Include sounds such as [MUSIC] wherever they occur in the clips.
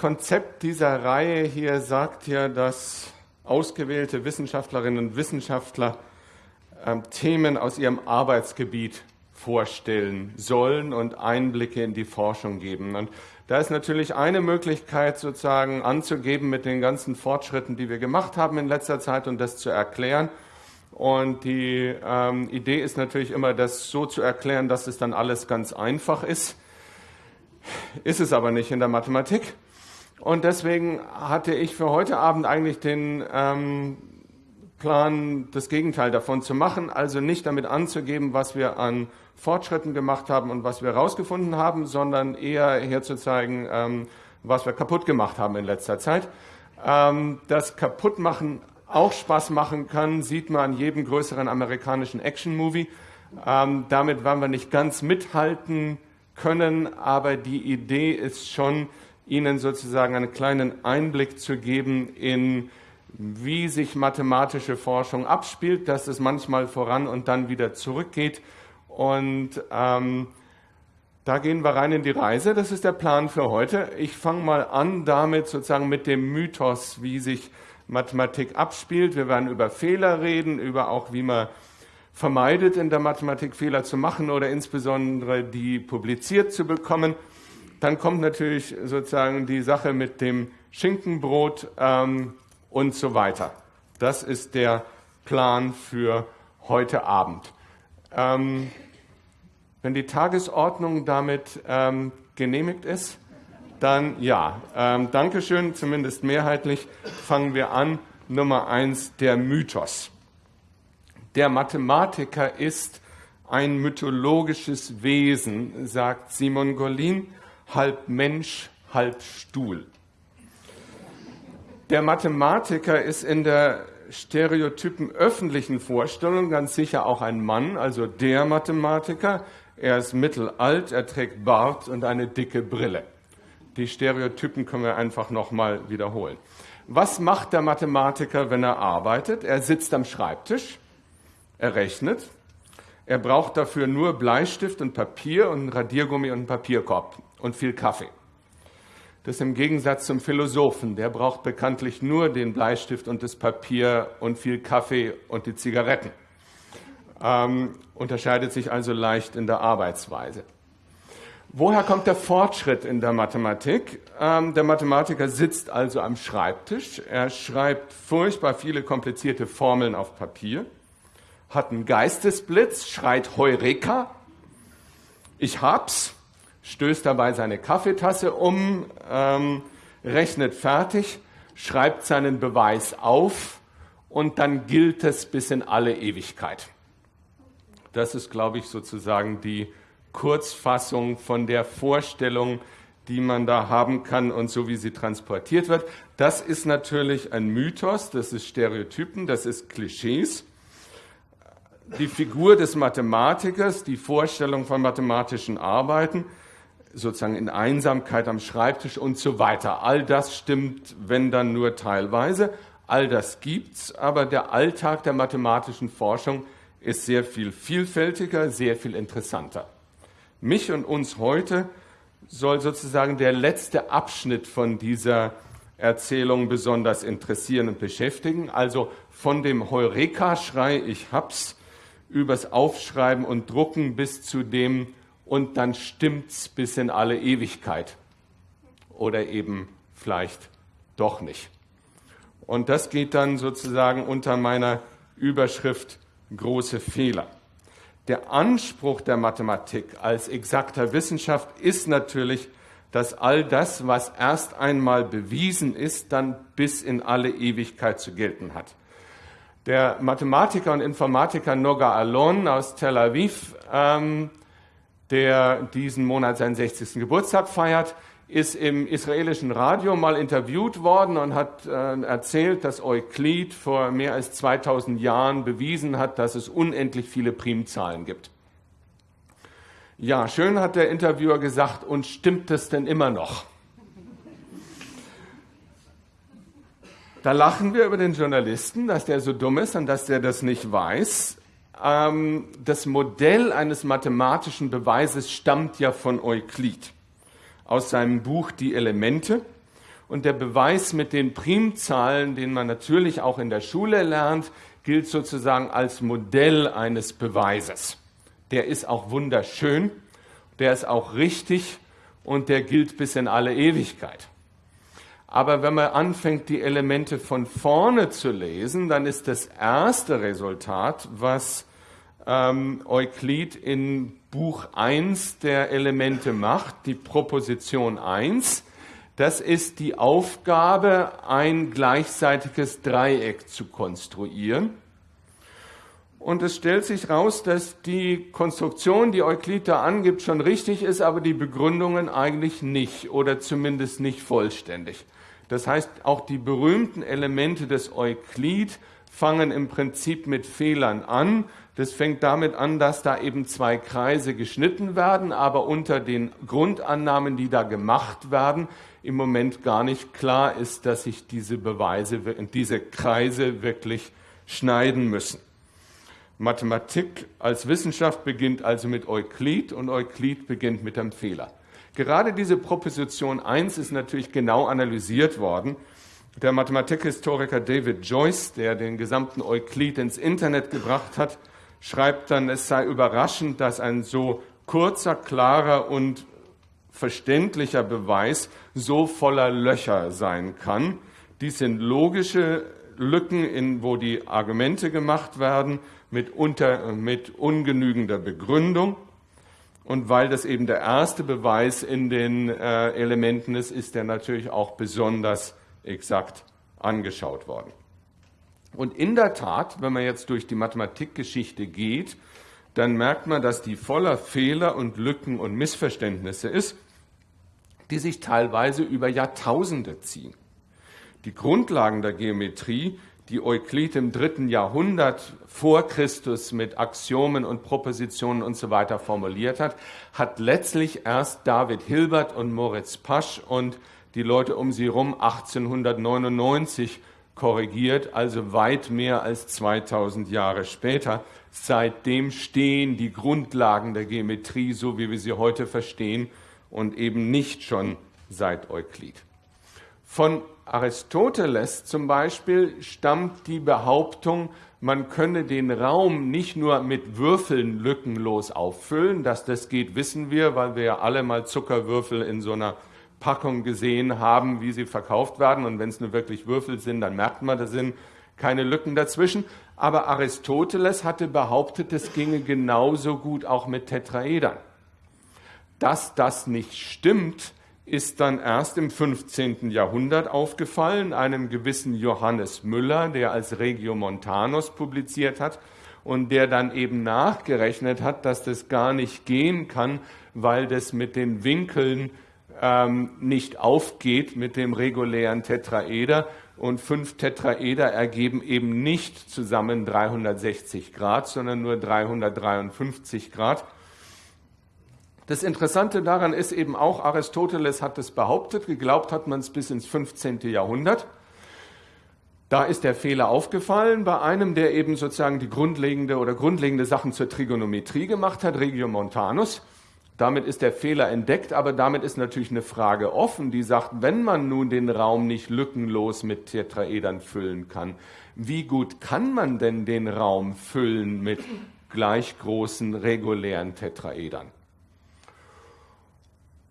Konzept dieser Reihe hier sagt ja, dass ausgewählte Wissenschaftlerinnen und Wissenschaftler äh, Themen aus ihrem Arbeitsgebiet vorstellen sollen und Einblicke in die Forschung geben. Und da ist natürlich eine Möglichkeit sozusagen anzugeben mit den ganzen Fortschritten, die wir gemacht haben in letzter Zeit und das zu erklären. Und die ähm, Idee ist natürlich immer, das so zu erklären, dass es dann alles ganz einfach ist. Ist es aber nicht in der Mathematik. Und deswegen hatte ich für heute Abend eigentlich den ähm, Plan, das Gegenteil davon zu machen, also nicht damit anzugeben, was wir an Fortschritten gemacht haben und was wir herausgefunden haben, sondern eher herzuzeigen, ähm, was wir kaputt gemacht haben in letzter Zeit. Ähm, das Kaputtmachen auch Spaß machen kann, sieht man an jedem größeren amerikanischen Action-Movie. Ähm, damit werden wir nicht ganz mithalten können, aber die Idee ist schon, Ihnen sozusagen einen kleinen Einblick zu geben in, wie sich mathematische Forschung abspielt, dass es manchmal voran und dann wieder zurückgeht. Und ähm, da gehen wir rein in die Reise. Das ist der Plan für heute. Ich fange mal an damit sozusagen mit dem Mythos, wie sich Mathematik abspielt. Wir werden über Fehler reden, über auch, wie man vermeidet, in der Mathematik Fehler zu machen oder insbesondere die publiziert zu bekommen. Dann kommt natürlich sozusagen die Sache mit dem Schinkenbrot ähm, und so weiter. Das ist der Plan für heute Abend. Ähm, wenn die Tagesordnung damit ähm, genehmigt ist, dann ja. Ähm, Dankeschön, zumindest mehrheitlich. Fangen wir an. Nummer eins, der Mythos. Der Mathematiker ist ein mythologisches Wesen, sagt Simon Gollin, halb Mensch, halb Stuhl. Der Mathematiker ist in der stereotypen öffentlichen Vorstellung ganz sicher auch ein Mann, also der Mathematiker. Er ist mittelalt, er trägt Bart und eine dicke Brille. Die Stereotypen können wir einfach nochmal wiederholen. Was macht der Mathematiker, wenn er arbeitet? Er sitzt am Schreibtisch, er rechnet, er braucht dafür nur Bleistift und Papier und Radiergummi und einen Papierkorb und viel Kaffee. Das im Gegensatz zum Philosophen, der braucht bekanntlich nur den Bleistift und das Papier und viel Kaffee und die Zigaretten. Ähm, unterscheidet sich also leicht in der Arbeitsweise. Woher kommt der Fortschritt in der Mathematik? Ähm, der Mathematiker sitzt also am Schreibtisch. Er schreibt furchtbar viele komplizierte Formeln auf Papier, hat einen Geistesblitz, schreit Heureka, ich hab's, stößt dabei seine Kaffeetasse um, ähm, rechnet fertig, schreibt seinen Beweis auf und dann gilt es bis in alle Ewigkeit. Das ist, glaube ich, sozusagen die Kurzfassung von der Vorstellung, die man da haben kann und so wie sie transportiert wird. Das ist natürlich ein Mythos, das ist Stereotypen, das ist Klischees. Die Figur des Mathematikers, die Vorstellung von mathematischen Arbeiten, sozusagen in Einsamkeit am Schreibtisch und so weiter. All das stimmt, wenn dann nur teilweise. All das gibt's, aber der Alltag der mathematischen Forschung ist sehr viel vielfältiger, sehr viel interessanter. Mich und uns heute soll sozusagen der letzte Abschnitt von dieser Erzählung besonders interessieren und beschäftigen. Also von dem Heureka-Schrei, ich hab's, übers Aufschreiben und Drucken bis zu dem und dann stimmt's bis in alle Ewigkeit. Oder eben vielleicht doch nicht. Und das geht dann sozusagen unter meiner Überschrift große Fehler der Anspruch der Mathematik als exakter Wissenschaft ist natürlich, dass all das, was erst einmal bewiesen ist, dann bis in alle Ewigkeit zu gelten hat. Der Mathematiker und Informatiker Noga Alon aus Tel Aviv, ähm, der diesen Monat seinen 60. Geburtstag feiert, ist im israelischen Radio mal interviewt worden und hat äh, erzählt, dass Euklid vor mehr als 2000 Jahren bewiesen hat, dass es unendlich viele Primzahlen gibt. Ja, schön hat der Interviewer gesagt, und stimmt es denn immer noch? Da lachen wir über den Journalisten, dass der so dumm ist und dass der das nicht weiß. Ähm, das Modell eines mathematischen Beweises stammt ja von Euklid aus seinem Buch Die Elemente. Und der Beweis mit den Primzahlen, den man natürlich auch in der Schule lernt, gilt sozusagen als Modell eines Beweises. Der ist auch wunderschön, der ist auch richtig und der gilt bis in alle Ewigkeit. Aber wenn man anfängt, die Elemente von vorne zu lesen, dann ist das erste Resultat, was ähm, Euklid in Buch 1 der Elemente macht, die Proposition 1, das ist die Aufgabe, ein gleichseitiges Dreieck zu konstruieren. Und es stellt sich heraus, dass die Konstruktion, die Euklid da angibt, schon richtig ist, aber die Begründungen eigentlich nicht oder zumindest nicht vollständig. Das heißt, auch die berühmten Elemente des Euklid fangen im Prinzip mit Fehlern an. Das fängt damit an, dass da eben zwei Kreise geschnitten werden, aber unter den Grundannahmen, die da gemacht werden, im Moment gar nicht klar ist, dass sich diese Beweise, diese Kreise wirklich schneiden müssen. Mathematik als Wissenschaft beginnt also mit Euklid und Euklid beginnt mit einem Fehler. Gerade diese Proposition 1 ist natürlich genau analysiert worden. Der Mathematikhistoriker David Joyce, der den gesamten Euklid ins Internet gebracht hat, schreibt dann, es sei überraschend, dass ein so kurzer, klarer und verständlicher Beweis so voller Löcher sein kann. Dies sind logische Lücken, in, wo die Argumente gemacht werden, mit, unter, mit ungenügender Begründung. Und weil das eben der erste Beweis in den äh, Elementen ist, ist er natürlich auch besonders exakt angeschaut worden. Und in der Tat, wenn man jetzt durch die Mathematikgeschichte geht, dann merkt man, dass die voller Fehler und Lücken und Missverständnisse ist, die sich teilweise über Jahrtausende ziehen. Die Grundlagen der Geometrie die Euklid im dritten Jahrhundert vor Christus mit Axiomen und Propositionen und so weiter formuliert hat, hat letztlich erst David Hilbert und Moritz Pasch und die Leute um sie herum 1899 korrigiert, also weit mehr als 2000 Jahre später. Seitdem stehen die Grundlagen der Geometrie, so wie wir sie heute verstehen, und eben nicht schon seit Euklid. Von Aristoteles zum Beispiel stammt die Behauptung, man könne den Raum nicht nur mit Würfeln lückenlos auffüllen. Dass das geht, wissen wir, weil wir ja alle mal Zuckerwürfel in so einer Packung gesehen haben, wie sie verkauft werden. Und wenn es nur wirklich Würfel sind, dann merkt man, da sind keine Lücken dazwischen. Aber Aristoteles hatte behauptet, es ginge genauso gut auch mit Tetraedern. Dass das nicht stimmt, ist dann erst im 15. Jahrhundert aufgefallen, einem gewissen Johannes Müller, der als Regiomontanus publiziert hat und der dann eben nachgerechnet hat, dass das gar nicht gehen kann, weil das mit den Winkeln ähm, nicht aufgeht mit dem regulären Tetraeder und fünf Tetraeder ergeben eben nicht zusammen 360 Grad, sondern nur 353 Grad. Das Interessante daran ist eben auch, Aristoteles hat es behauptet, geglaubt hat man es bis ins 15. Jahrhundert. Da ist der Fehler aufgefallen bei einem, der eben sozusagen die grundlegende oder grundlegende Sachen zur Trigonometrie gemacht hat, Regiomontanus. Damit ist der Fehler entdeckt, aber damit ist natürlich eine Frage offen, die sagt, wenn man nun den Raum nicht lückenlos mit Tetraedern füllen kann, wie gut kann man denn den Raum füllen mit gleich großen regulären Tetraedern?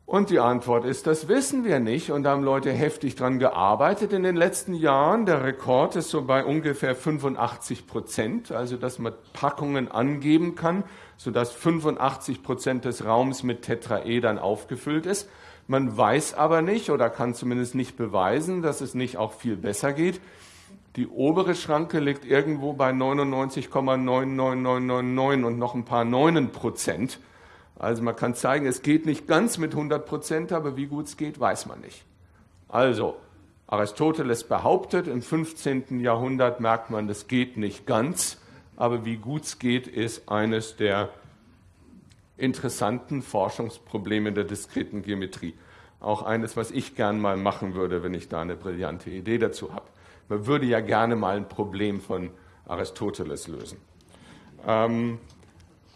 Und die Antwort ist, das wissen wir nicht. Und da haben Leute heftig dran gearbeitet in den letzten Jahren. Der Rekord ist so bei ungefähr 85 Prozent, also dass man Packungen angeben kann, sodass 85 Prozent des Raums mit Tetraedern aufgefüllt ist. Man weiß aber nicht oder kann zumindest nicht beweisen, dass es nicht auch viel besser geht. Die obere Schranke liegt irgendwo bei 99,99999 und noch ein paar Neunen Prozent. Also man kann zeigen, es geht nicht ganz mit 100 Prozent, aber wie gut es geht, weiß man nicht. Also Aristoteles behauptet, im 15. Jahrhundert merkt man, das geht nicht ganz, aber wie gut es geht, ist eines der interessanten Forschungsprobleme der diskreten Geometrie. Auch eines, was ich gern mal machen würde, wenn ich da eine brillante Idee dazu habe. Man würde ja gerne mal ein Problem von Aristoteles lösen. Ähm,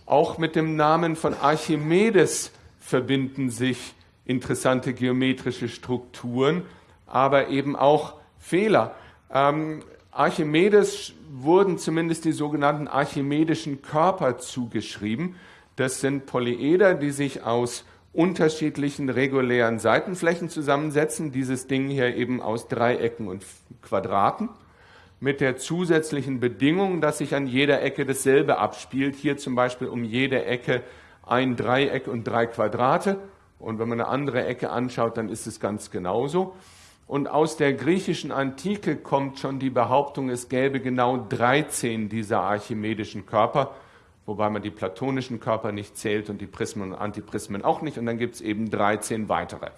auch mit dem Namen von Archimedes verbinden sich interessante geometrische Strukturen, aber eben auch Fehler. Ähm, Archimedes wurden zumindest die sogenannten archimedischen Körper zugeschrieben. Das sind Polyeder, die sich aus unterschiedlichen regulären Seitenflächen zusammensetzen. Dieses Ding hier eben aus Dreiecken und Quadraten mit der zusätzlichen Bedingung, dass sich an jeder Ecke dasselbe abspielt. Hier zum Beispiel um jede Ecke ein Dreieck und drei Quadrate. Und wenn man eine andere Ecke anschaut, dann ist es ganz genauso. Und aus der griechischen Antike kommt schon die Behauptung, es gäbe genau 13 dieser archimedischen Körper wobei man die platonischen Körper nicht zählt und die Prismen und Antiprismen auch nicht. Und dann gibt es eben 13 weitere.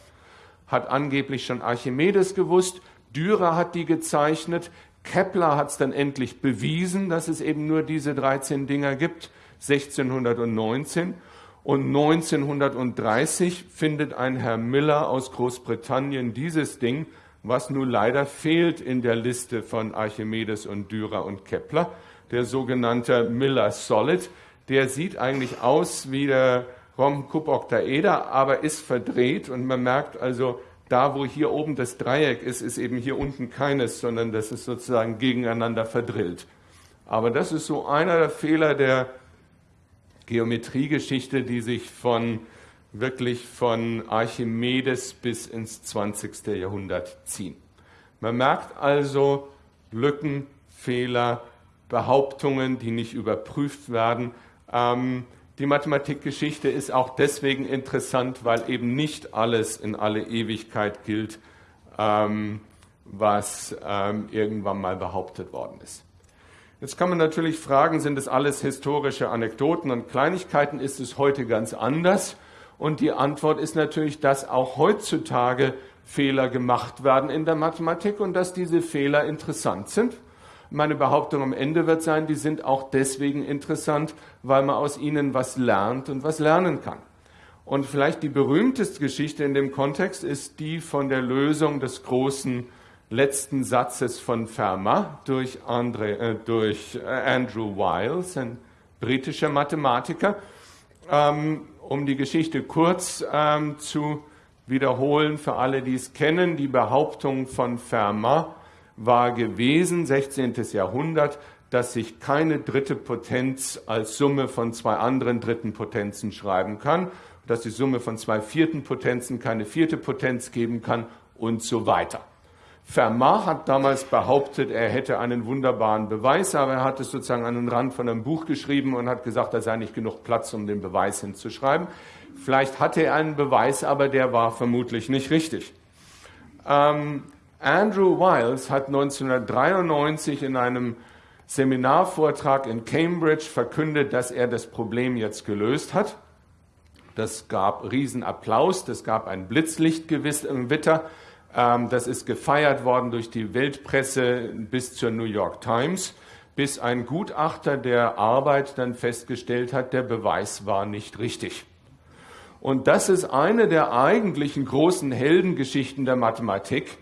Hat angeblich schon Archimedes gewusst, Dürer hat die gezeichnet, Kepler hat es dann endlich bewiesen, dass es eben nur diese 13 Dinger gibt, 1619. Und 1930 findet ein Herr Miller aus Großbritannien dieses Ding, was nun leider fehlt in der Liste von Archimedes und Dürer und Kepler der sogenannte Miller Solid. Der sieht eigentlich aus wie der Rom-Cup-Oktaeder, aber ist verdreht und man merkt also, da wo hier oben das Dreieck ist, ist eben hier unten keines, sondern das ist sozusagen gegeneinander verdrillt. Aber das ist so einer der Fehler der Geometriegeschichte, die sich von wirklich von Archimedes bis ins 20. Jahrhundert ziehen. Man merkt also Lücken, Fehler, Behauptungen, die nicht überprüft werden. Ähm, die Mathematikgeschichte ist auch deswegen interessant, weil eben nicht alles in alle Ewigkeit gilt, ähm, was ähm, irgendwann mal behauptet worden ist. Jetzt kann man natürlich fragen, sind das alles historische Anekdoten und Kleinigkeiten? Ist es heute ganz anders? Und die Antwort ist natürlich, dass auch heutzutage Fehler gemacht werden in der Mathematik und dass diese Fehler interessant sind. Meine Behauptung am Ende wird sein, die sind auch deswegen interessant, weil man aus ihnen was lernt und was lernen kann. Und vielleicht die berühmteste Geschichte in dem Kontext ist die von der Lösung des großen letzten Satzes von Fermat durch, André, äh, durch äh, Andrew Wiles, ein britischer Mathematiker. Ähm, um die Geschichte kurz ähm, zu wiederholen für alle, die es kennen, die Behauptung von Fermat war gewesen, 16. Jahrhundert, dass sich keine dritte Potenz als Summe von zwei anderen dritten Potenzen schreiben kann, dass die Summe von zwei vierten Potenzen keine vierte Potenz geben kann und so weiter. Fermat hat damals behauptet, er hätte einen wunderbaren Beweis, aber er hat es sozusagen an den Rand von einem Buch geschrieben und hat gesagt, da sei nicht genug Platz, um den Beweis hinzuschreiben. Vielleicht hatte er einen Beweis, aber der war vermutlich nicht richtig. Ähm, Andrew Wiles hat 1993 in einem Seminarvortrag in Cambridge verkündet, dass er das Problem jetzt gelöst hat. Das gab Riesenapplaus, das gab ein Blitzlichtgewitter. Ähm, das ist gefeiert worden durch die Weltpresse bis zur New York Times, bis ein Gutachter der Arbeit dann festgestellt hat, der Beweis war nicht richtig. Und das ist eine der eigentlichen großen Heldengeschichten der Mathematik,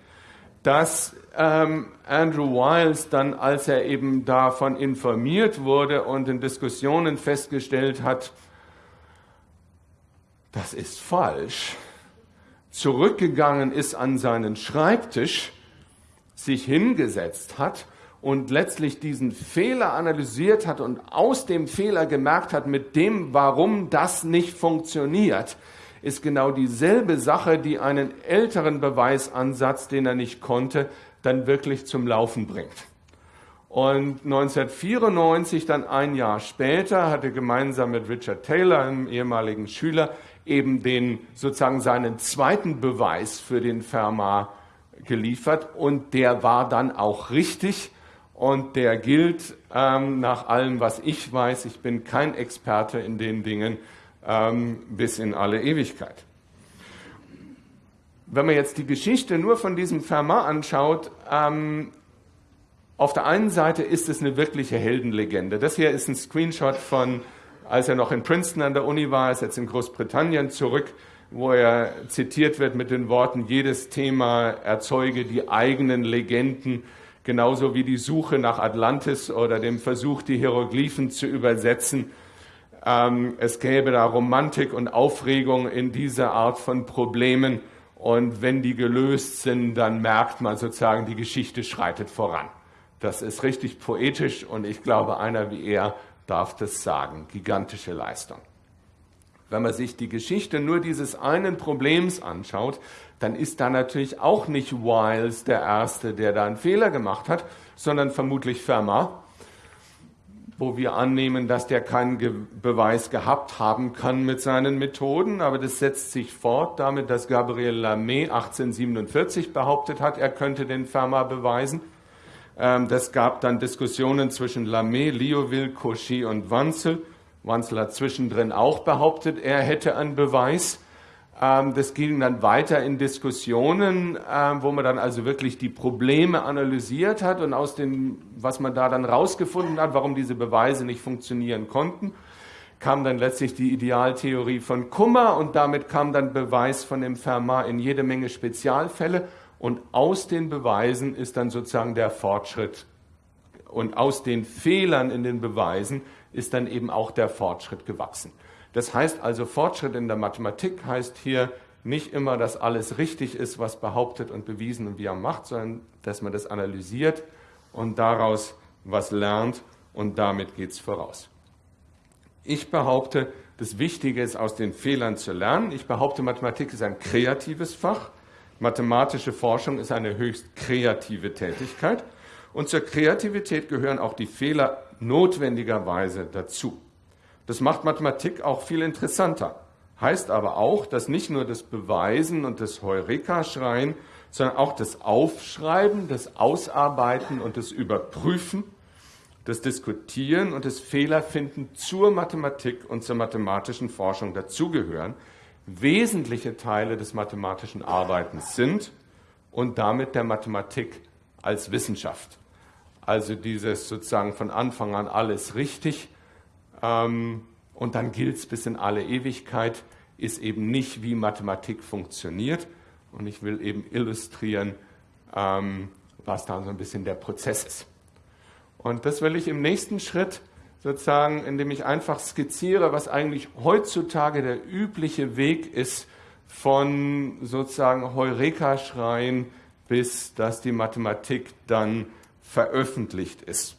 dass ähm, Andrew Wiles dann, als er eben davon informiert wurde und in Diskussionen festgestellt hat, das ist falsch, zurückgegangen ist an seinen Schreibtisch, sich hingesetzt hat und letztlich diesen Fehler analysiert hat und aus dem Fehler gemerkt hat, mit dem, warum das nicht funktioniert, ist genau dieselbe Sache, die einen älteren Beweisansatz, den er nicht konnte, dann wirklich zum Laufen bringt. Und 1994, dann ein Jahr später, hat er gemeinsam mit Richard Taylor, einem ehemaligen Schüler, eben den sozusagen seinen zweiten Beweis für den Fermat geliefert und der war dann auch richtig und der gilt ähm, nach allem, was ich weiß. Ich bin kein Experte in den Dingen, ähm, bis in alle Ewigkeit. Wenn man jetzt die Geschichte nur von diesem Fermat anschaut, ähm, auf der einen Seite ist es eine wirkliche Heldenlegende. Das hier ist ein Screenshot von, als er noch in Princeton an der Uni war, ist jetzt in Großbritannien zurück, wo er zitiert wird mit den Worten, jedes Thema erzeuge die eigenen Legenden, genauso wie die Suche nach Atlantis oder dem Versuch, die Hieroglyphen zu übersetzen. Ähm, es gäbe da Romantik und Aufregung in dieser Art von Problemen. Und wenn die gelöst sind, dann merkt man sozusagen, die Geschichte schreitet voran. Das ist richtig poetisch und ich glaube, einer wie er darf das sagen. Gigantische Leistung. Wenn man sich die Geschichte nur dieses einen Problems anschaut, dann ist da natürlich auch nicht Wiles der Erste, der da einen Fehler gemacht hat, sondern vermutlich Fermat, wo wir annehmen, dass der keinen Ge Beweis gehabt haben kann mit seinen Methoden. Aber das setzt sich fort damit, dass Gabriel Lamé 1847 behauptet hat, er könnte den Fermat beweisen. Ähm, das gab dann Diskussionen zwischen Lamé, Liouville, Cauchy und Wanzel. Wanzel hat zwischendrin auch behauptet, er hätte einen Beweis. Ähm, das ging dann weiter in Diskussionen, ähm, wo man dann also wirklich die Probleme analysiert hat und aus dem, was man da dann rausgefunden hat, warum diese Beweise nicht funktionieren konnten, kam dann letztlich die Idealtheorie von Kummer und damit kam dann Beweis von dem Fermat in jede Menge Spezialfälle und aus den Beweisen ist dann sozusagen der Fortschritt und aus den Fehlern in den Beweisen ist dann eben auch der Fortschritt gewachsen. Das heißt also, Fortschritt in der Mathematik heißt hier nicht immer, dass alles richtig ist, was behauptet und bewiesen und wie er macht, sondern dass man das analysiert und daraus was lernt und damit geht es voraus. Ich behaupte, das Wichtige ist, aus den Fehlern zu lernen. Ich behaupte, Mathematik ist ein kreatives Fach. Mathematische Forschung ist eine höchst kreative Tätigkeit. Und zur Kreativität gehören auch die Fehler notwendigerweise dazu. Das macht Mathematik auch viel interessanter. Heißt aber auch, dass nicht nur das Beweisen und das Heureka-Schreien, sondern auch das Aufschreiben, das Ausarbeiten und das Überprüfen, das Diskutieren und das Fehlerfinden zur Mathematik und zur mathematischen Forschung dazugehören, wesentliche Teile des mathematischen Arbeitens sind und damit der Mathematik als Wissenschaft. Also dieses sozusagen von Anfang an alles richtig ähm, und dann gilt es bis in alle Ewigkeit, ist eben nicht, wie Mathematik funktioniert. Und ich will eben illustrieren, ähm, was da so ein bisschen der Prozess ist. Und das will ich im nächsten Schritt sozusagen, indem ich einfach skizziere, was eigentlich heutzutage der übliche Weg ist von sozusagen Heureka-Schreien bis dass die Mathematik dann veröffentlicht ist.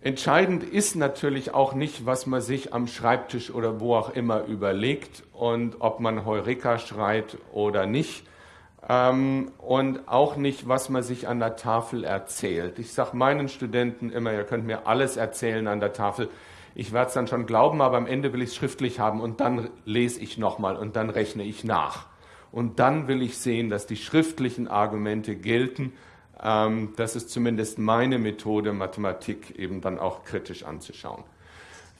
Entscheidend ist natürlich auch nicht, was man sich am Schreibtisch oder wo auch immer überlegt und ob man Heureka schreit oder nicht. Ähm, und auch nicht, was man sich an der Tafel erzählt. Ich sage meinen Studenten immer, ihr könnt mir alles erzählen an der Tafel. Ich werde es dann schon glauben, aber am Ende will ich es schriftlich haben und dann lese ich nochmal und dann rechne ich nach. Und dann will ich sehen, dass die schriftlichen Argumente gelten ähm, das ist zumindest meine Methode, Mathematik eben dann auch kritisch anzuschauen.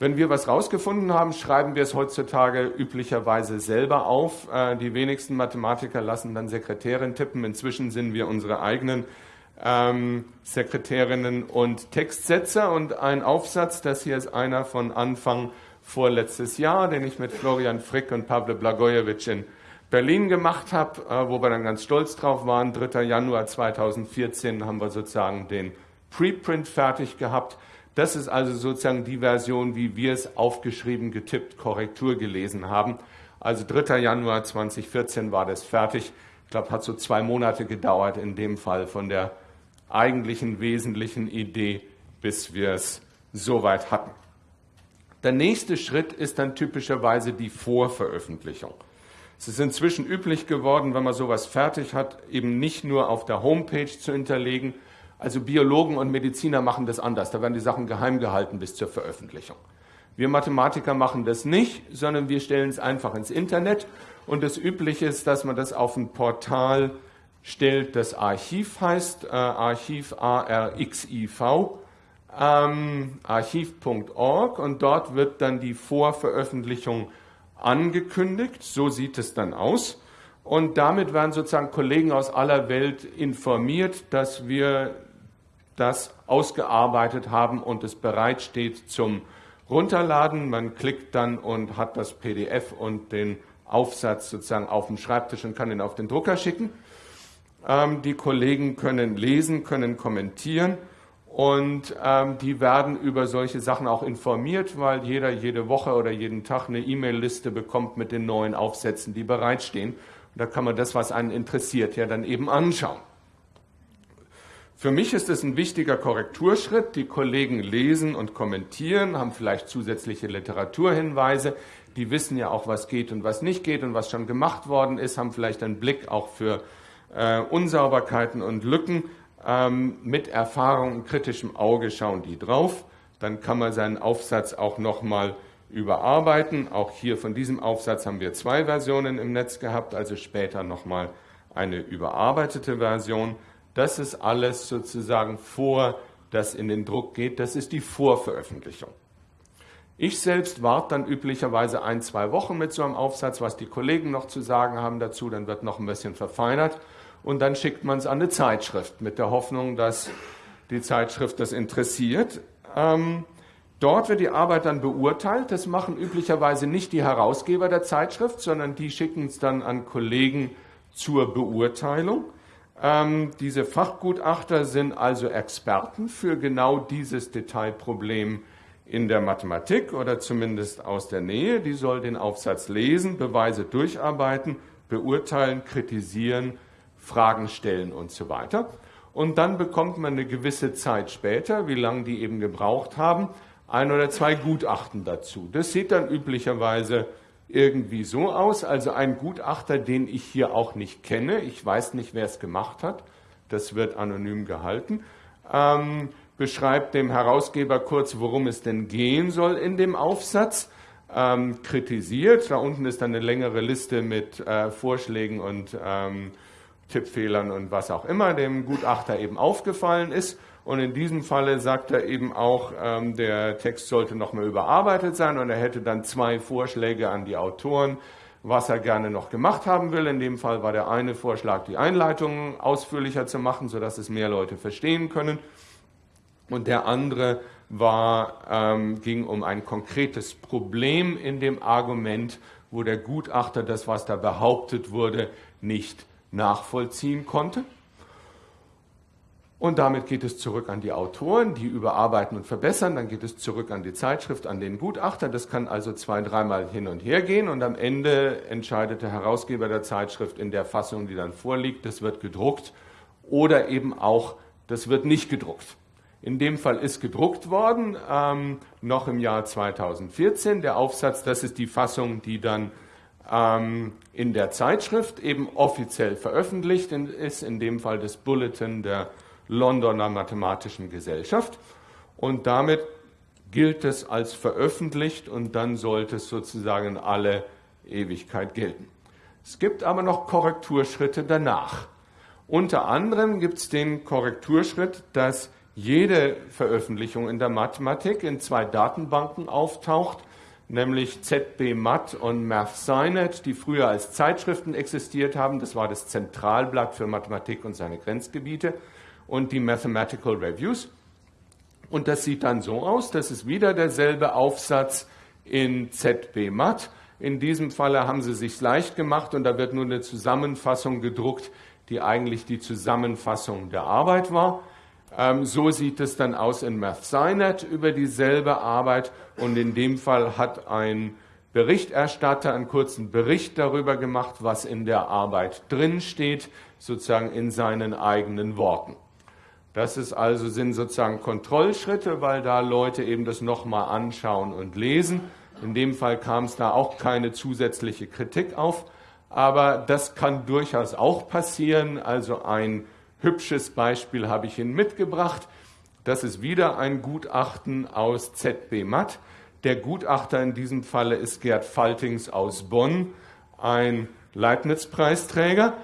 Wenn wir was rausgefunden haben, schreiben wir es heutzutage üblicherweise selber auf. Äh, die wenigsten Mathematiker lassen dann Sekretärin tippen. Inzwischen sind wir unsere eigenen ähm, Sekretärinnen und Textsetzer. Und ein Aufsatz, das hier ist einer von Anfang vorletztes Jahr, den ich mit Florian Frick und Pavle Blagojevich in Berlin gemacht habe, äh, wo wir dann ganz stolz drauf waren. 3. Januar 2014 haben wir sozusagen den Preprint fertig gehabt. Das ist also sozusagen die Version, wie wir es aufgeschrieben, getippt, Korrektur gelesen haben. Also 3. Januar 2014 war das fertig. Ich glaube, hat so zwei Monate gedauert in dem Fall von der eigentlichen wesentlichen Idee, bis wir es soweit hatten. Der nächste Schritt ist dann typischerweise die Vorveröffentlichung. Es ist inzwischen üblich geworden, wenn man sowas fertig hat, eben nicht nur auf der Homepage zu hinterlegen. Also Biologen und Mediziner machen das anders. Da werden die Sachen geheim gehalten bis zur Veröffentlichung. Wir Mathematiker machen das nicht, sondern wir stellen es einfach ins Internet. Und das Übliche ist, dass man das auf ein Portal stellt, das Archiv heißt, äh, Archiv A-R-X-I-V, ähm, archiv.org. Und dort wird dann die Vorveröffentlichung angekündigt. So sieht es dann aus. Und damit werden sozusagen Kollegen aus aller Welt informiert, dass wir das ausgearbeitet haben und es bereitsteht zum Runterladen. Man klickt dann und hat das PDF und den Aufsatz sozusagen auf dem Schreibtisch und kann ihn auf den Drucker schicken. Ähm, die Kollegen können lesen, können kommentieren und ähm, die werden über solche Sachen auch informiert, weil jeder jede Woche oder jeden Tag eine E-Mail-Liste bekommt mit den neuen Aufsätzen, die bereitstehen. Da kann man das, was einen interessiert, ja dann eben anschauen. Für mich ist es ein wichtiger Korrekturschritt. Die Kollegen lesen und kommentieren, haben vielleicht zusätzliche Literaturhinweise. Die wissen ja auch, was geht und was nicht geht und was schon gemacht worden ist, haben vielleicht einen Blick auch für äh, Unsauberkeiten und Lücken. Ähm, mit Erfahrung und kritischem Auge schauen die drauf. Dann kann man seinen Aufsatz auch nochmal überarbeiten. Auch hier von diesem Aufsatz haben wir zwei Versionen im Netz gehabt, also später nochmal eine überarbeitete Version. Das ist alles sozusagen vor, das in den Druck geht. Das ist die Vorveröffentlichung. Ich selbst warte dann üblicherweise ein, zwei Wochen mit so einem Aufsatz, was die Kollegen noch zu sagen haben dazu. Dann wird noch ein bisschen verfeinert und dann schickt man es an eine Zeitschrift mit der Hoffnung, dass die Zeitschrift das interessiert. Ähm, dort wird die Arbeit dann beurteilt. Das machen üblicherweise nicht die Herausgeber der Zeitschrift, sondern die schicken es dann an Kollegen zur Beurteilung. Ähm, diese Fachgutachter sind also Experten für genau dieses Detailproblem in der Mathematik oder zumindest aus der Nähe. Die soll den Aufsatz lesen, Beweise durcharbeiten, beurteilen, kritisieren, Fragen stellen und so weiter. Und dann bekommt man eine gewisse Zeit später, wie lange die eben gebraucht haben, ein oder zwei Gutachten dazu. Das sieht dann üblicherweise irgendwie so aus. Also ein Gutachter, den ich hier auch nicht kenne, ich weiß nicht, wer es gemacht hat, das wird anonym gehalten, ähm, beschreibt dem Herausgeber kurz, worum es denn gehen soll in dem Aufsatz, ähm, kritisiert. Da unten ist dann eine längere Liste mit äh, Vorschlägen und ähm, Tippfehlern und was auch immer dem Gutachter eben aufgefallen ist. Und in diesem Falle sagt er eben auch, ähm, der Text sollte nochmal überarbeitet sein und er hätte dann zwei Vorschläge an die Autoren, was er gerne noch gemacht haben will. In dem Fall war der eine Vorschlag, die Einleitung ausführlicher zu machen, sodass es mehr Leute verstehen können. Und der andere war, ähm, ging um ein konkretes Problem in dem Argument, wo der Gutachter das, was da behauptet wurde, nicht nachvollziehen konnte. Und damit geht es zurück an die Autoren, die überarbeiten und verbessern. Dann geht es zurück an die Zeitschrift, an den Gutachter. Das kann also zwei, dreimal hin und her gehen. Und am Ende entscheidet der Herausgeber der Zeitschrift in der Fassung, die dann vorliegt, das wird gedruckt oder eben auch, das wird nicht gedruckt. In dem Fall ist gedruckt worden, ähm, noch im Jahr 2014. Der Aufsatz, das ist die Fassung, die dann ähm, in der Zeitschrift eben offiziell veröffentlicht ist, in dem Fall das Bulletin der Londoner Mathematischen Gesellschaft. Und damit gilt es als veröffentlicht und dann sollte es sozusagen alle Ewigkeit gelten. Es gibt aber noch Korrekturschritte danach. Unter anderem gibt es den Korrekturschritt, dass jede Veröffentlichung in der Mathematik in zwei Datenbanken auftaucht, nämlich ZBMath und MathSciNet, die früher als Zeitschriften existiert haben. Das war das Zentralblatt für Mathematik und seine Grenzgebiete und die Mathematical Reviews. Und das sieht dann so aus, das ist wieder derselbe Aufsatz in ZB Math. In diesem Falle haben sie sich leicht gemacht und da wird nur eine Zusammenfassung gedruckt, die eigentlich die Zusammenfassung der Arbeit war. Ähm, so sieht es dann aus in MathSciNet über dieselbe Arbeit und in dem Fall hat ein Berichterstatter einen kurzen Bericht darüber gemacht, was in der Arbeit drin steht, sozusagen in seinen eigenen Worten. Das ist also, sind sozusagen Kontrollschritte, weil da Leute eben das nochmal anschauen und lesen. In dem Fall kam es da auch keine zusätzliche Kritik auf, aber das kann durchaus auch passieren. Also ein hübsches Beispiel habe ich Ihnen mitgebracht. Das ist wieder ein Gutachten aus ZB Matt. Der Gutachter in diesem Falle ist Gerd Faltings aus Bonn, ein Leibniz-Preisträger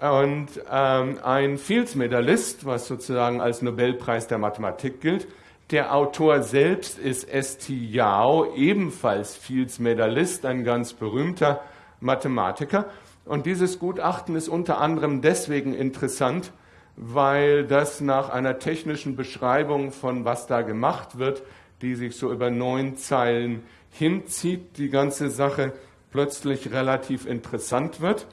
und ähm, ein Fields-Medalist, was sozusagen als Nobelpreis der Mathematik gilt. Der Autor selbst ist S.T. Yao, ebenfalls Fields-Medalist, ein ganz berühmter Mathematiker. Und dieses Gutachten ist unter anderem deswegen interessant, weil das nach einer technischen Beschreibung von was da gemacht wird, die sich so über neun Zeilen hinzieht, die ganze Sache plötzlich relativ interessant wird.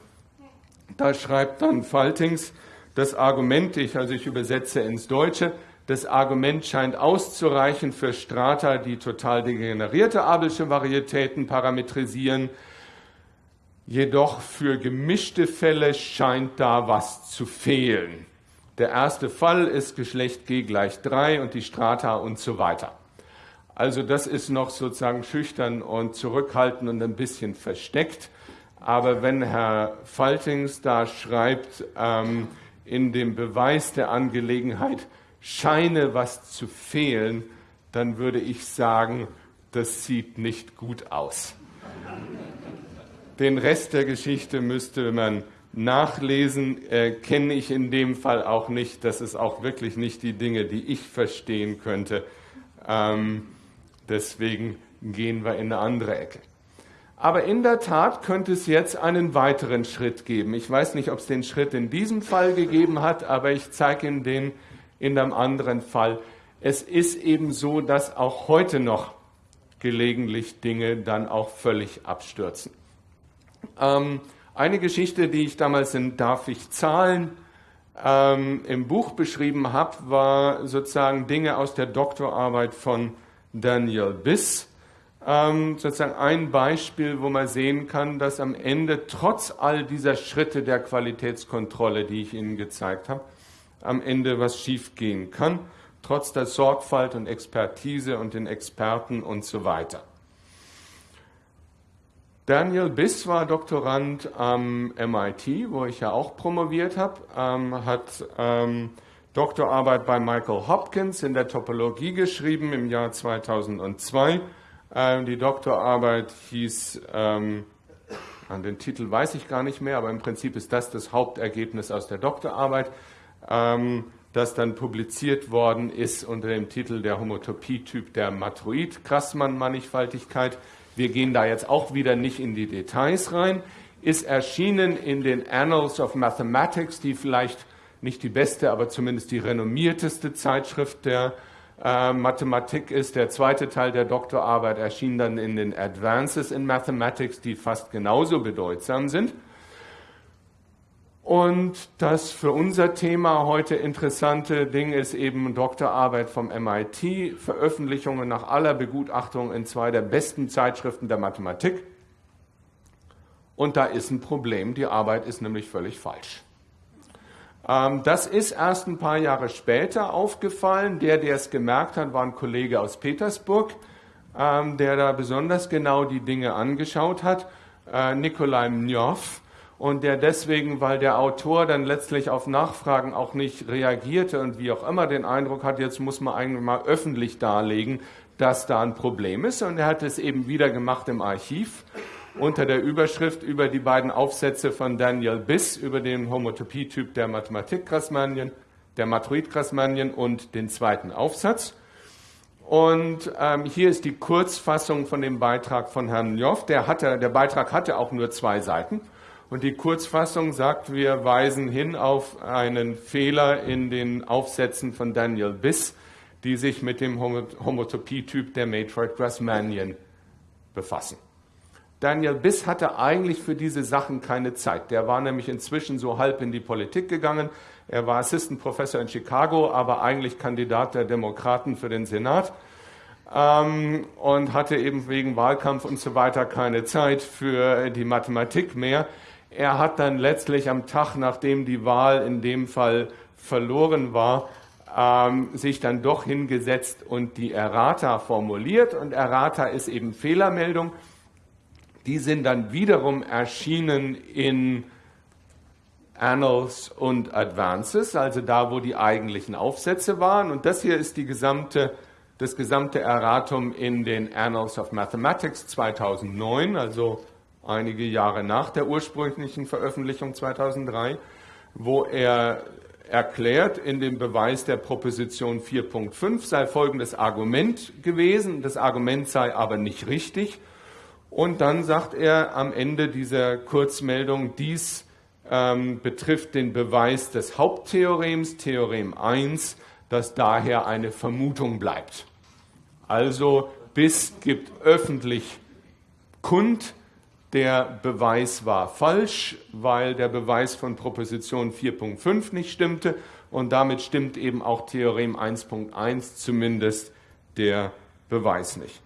Da schreibt dann Faltings, das Argument, ich, also ich übersetze ins Deutsche, das Argument scheint auszureichen für Strata, die total degenerierte Abelsche Varietäten parametrisieren. Jedoch für gemischte Fälle scheint da was zu fehlen. Der erste Fall ist Geschlecht G gleich 3 und die Strata und so weiter. Also das ist noch sozusagen schüchtern und zurückhaltend und ein bisschen versteckt. Aber wenn Herr Faltings da schreibt, ähm, in dem Beweis der Angelegenheit scheine was zu fehlen, dann würde ich sagen, das sieht nicht gut aus. Den Rest der Geschichte müsste man nachlesen, äh, kenne ich in dem Fall auch nicht. Das ist auch wirklich nicht die Dinge, die ich verstehen könnte. Ähm, deswegen gehen wir in eine andere Ecke. Aber in der Tat könnte es jetzt einen weiteren Schritt geben. Ich weiß nicht, ob es den Schritt in diesem Fall gegeben hat, aber ich zeige Ihnen den in einem anderen Fall. Es ist eben so, dass auch heute noch gelegentlich Dinge dann auch völlig abstürzen. Ähm, eine Geschichte, die ich damals in Darf ich zahlen ähm, im Buch beschrieben habe, war sozusagen Dinge aus der Doktorarbeit von Daniel Biss. Ähm, sozusagen ein Beispiel, wo man sehen kann, dass am Ende trotz all dieser Schritte der Qualitätskontrolle, die ich Ihnen gezeigt habe, am Ende was schiefgehen kann, trotz der Sorgfalt und Expertise und den Experten und so weiter. Daniel Biss war Doktorand am MIT, wo ich ja auch promoviert habe, ähm, hat ähm, Doktorarbeit bei Michael Hopkins in der Topologie geschrieben im Jahr 2002. Ähm, die Doktorarbeit hieß, ähm, an den Titel weiß ich gar nicht mehr, aber im Prinzip ist das das Hauptergebnis aus der Doktorarbeit, ähm, das dann publiziert worden ist unter dem Titel der Homotopie-Typ der Matroid-Grassmann-Mannigfaltigkeit. Wir gehen da jetzt auch wieder nicht in die Details rein, ist erschienen in den Annals of Mathematics, die vielleicht nicht die beste, aber zumindest die renommierteste Zeitschrift der äh, Mathematik ist. Der zweite Teil der Doktorarbeit erschien dann in den Advances in Mathematics, die fast genauso bedeutsam sind. Und das für unser Thema heute interessante Ding ist eben Doktorarbeit vom MIT, Veröffentlichungen nach aller Begutachtung in zwei der besten Zeitschriften der Mathematik. Und da ist ein Problem, die Arbeit ist nämlich völlig falsch. Ähm, das ist erst ein paar Jahre später aufgefallen. Der, der es gemerkt hat, war ein Kollege aus Petersburg, ähm, der da besonders genau die Dinge angeschaut hat, äh, Nikolai Mnjov und der deswegen, weil der Autor dann letztlich auf Nachfragen auch nicht reagierte und wie auch immer den Eindruck hat, jetzt muss man eigentlich mal öffentlich darlegen, dass da ein Problem ist. Und er hat es eben wieder gemacht im Archiv unter der Überschrift über die beiden Aufsätze von Daniel Biss über den Homotopie-Typ der Mathematik-Grassmannien, der Matroid-Grassmannien und den zweiten Aufsatz. Und ähm, hier ist die Kurzfassung von dem Beitrag von Herrn Joff. Der, hatte, der Beitrag hatte auch nur zwei Seiten. Und die Kurzfassung sagt, wir weisen hin auf einen Fehler in den Aufsätzen von Daniel Biss, die sich mit dem Homotopie-Typ der Matroid-Grassmannian befassen. Daniel Biss hatte eigentlich für diese Sachen keine Zeit. Der war nämlich inzwischen so halb in die Politik gegangen. Er war Assistant Professor in Chicago, aber eigentlich Kandidat der Demokraten für den Senat ähm, und hatte eben wegen Wahlkampf und so weiter keine Zeit für die Mathematik mehr. Er hat dann letztlich am Tag, nachdem die Wahl in dem Fall verloren war, ähm, sich dann doch hingesetzt und die Errata formuliert. Und Errata ist eben Fehlermeldung. Die sind dann wiederum erschienen in Annals und Advances, also da, wo die eigentlichen Aufsätze waren. Und das hier ist die gesamte, das gesamte Erratum in den Annals of Mathematics 2009, also einige Jahre nach der ursprünglichen Veröffentlichung 2003, wo er erklärt, in dem Beweis der Proposition 4.5 sei folgendes Argument gewesen, das Argument sei aber nicht richtig. Und dann sagt er am Ende dieser Kurzmeldung, dies ähm, betrifft den Beweis des Haupttheorems, Theorem 1, dass daher eine Vermutung bleibt. Also bis gibt öffentlich kund, der Beweis war falsch, weil der Beweis von Proposition 4.5 nicht stimmte und damit stimmt eben auch Theorem 1.1 zumindest der Beweis nicht.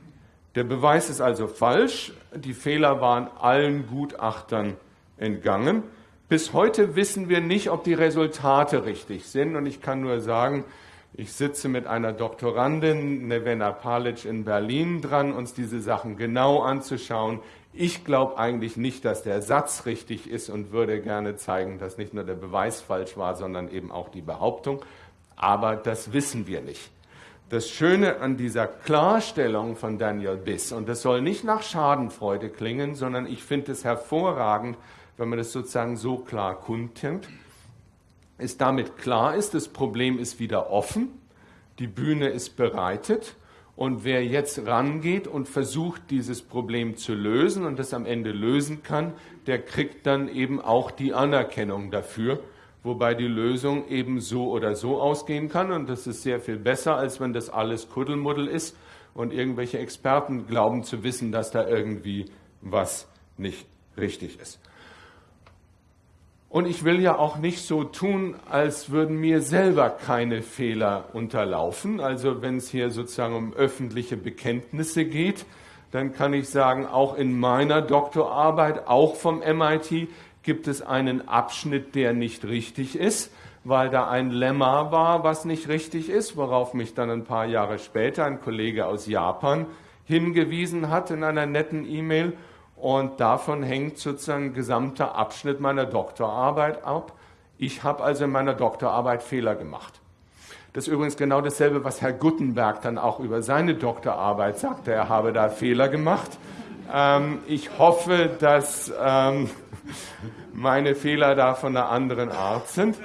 Der Beweis ist also falsch. Die Fehler waren allen Gutachtern entgangen. Bis heute wissen wir nicht, ob die Resultate richtig sind. Und ich kann nur sagen, ich sitze mit einer Doktorandin, Nevena Palic, in Berlin dran, uns diese Sachen genau anzuschauen. Ich glaube eigentlich nicht, dass der Satz richtig ist und würde gerne zeigen, dass nicht nur der Beweis falsch war, sondern eben auch die Behauptung. Aber das wissen wir nicht. Das Schöne an dieser Klarstellung von Daniel Biss, und das soll nicht nach Schadenfreude klingen, sondern ich finde es hervorragend, wenn man das sozusagen so klar kundtut, ist damit klar ist, das Problem ist wieder offen, die Bühne ist bereitet und wer jetzt rangeht und versucht, dieses Problem zu lösen und das am Ende lösen kann, der kriegt dann eben auch die Anerkennung dafür, wobei die Lösung eben so oder so ausgehen kann und das ist sehr viel besser, als wenn das alles Kuddelmuddel ist und irgendwelche Experten glauben zu wissen, dass da irgendwie was nicht richtig ist. Und ich will ja auch nicht so tun, als würden mir selber keine Fehler unterlaufen. Also wenn es hier sozusagen um öffentliche Bekenntnisse geht, dann kann ich sagen, auch in meiner Doktorarbeit, auch vom MIT, gibt es einen Abschnitt, der nicht richtig ist, weil da ein Lemma war, was nicht richtig ist, worauf mich dann ein paar Jahre später ein Kollege aus Japan hingewiesen hat in einer netten E-Mail und davon hängt sozusagen ein gesamter Abschnitt meiner Doktorarbeit ab. Ich habe also in meiner Doktorarbeit Fehler gemacht. Das ist übrigens genau dasselbe, was Herr Guttenberg dann auch über seine Doktorarbeit sagte. Er habe da Fehler gemacht. Ähm, ich hoffe, dass ähm, [LAUGHS] meine Fehler da von einer anderen Art sind.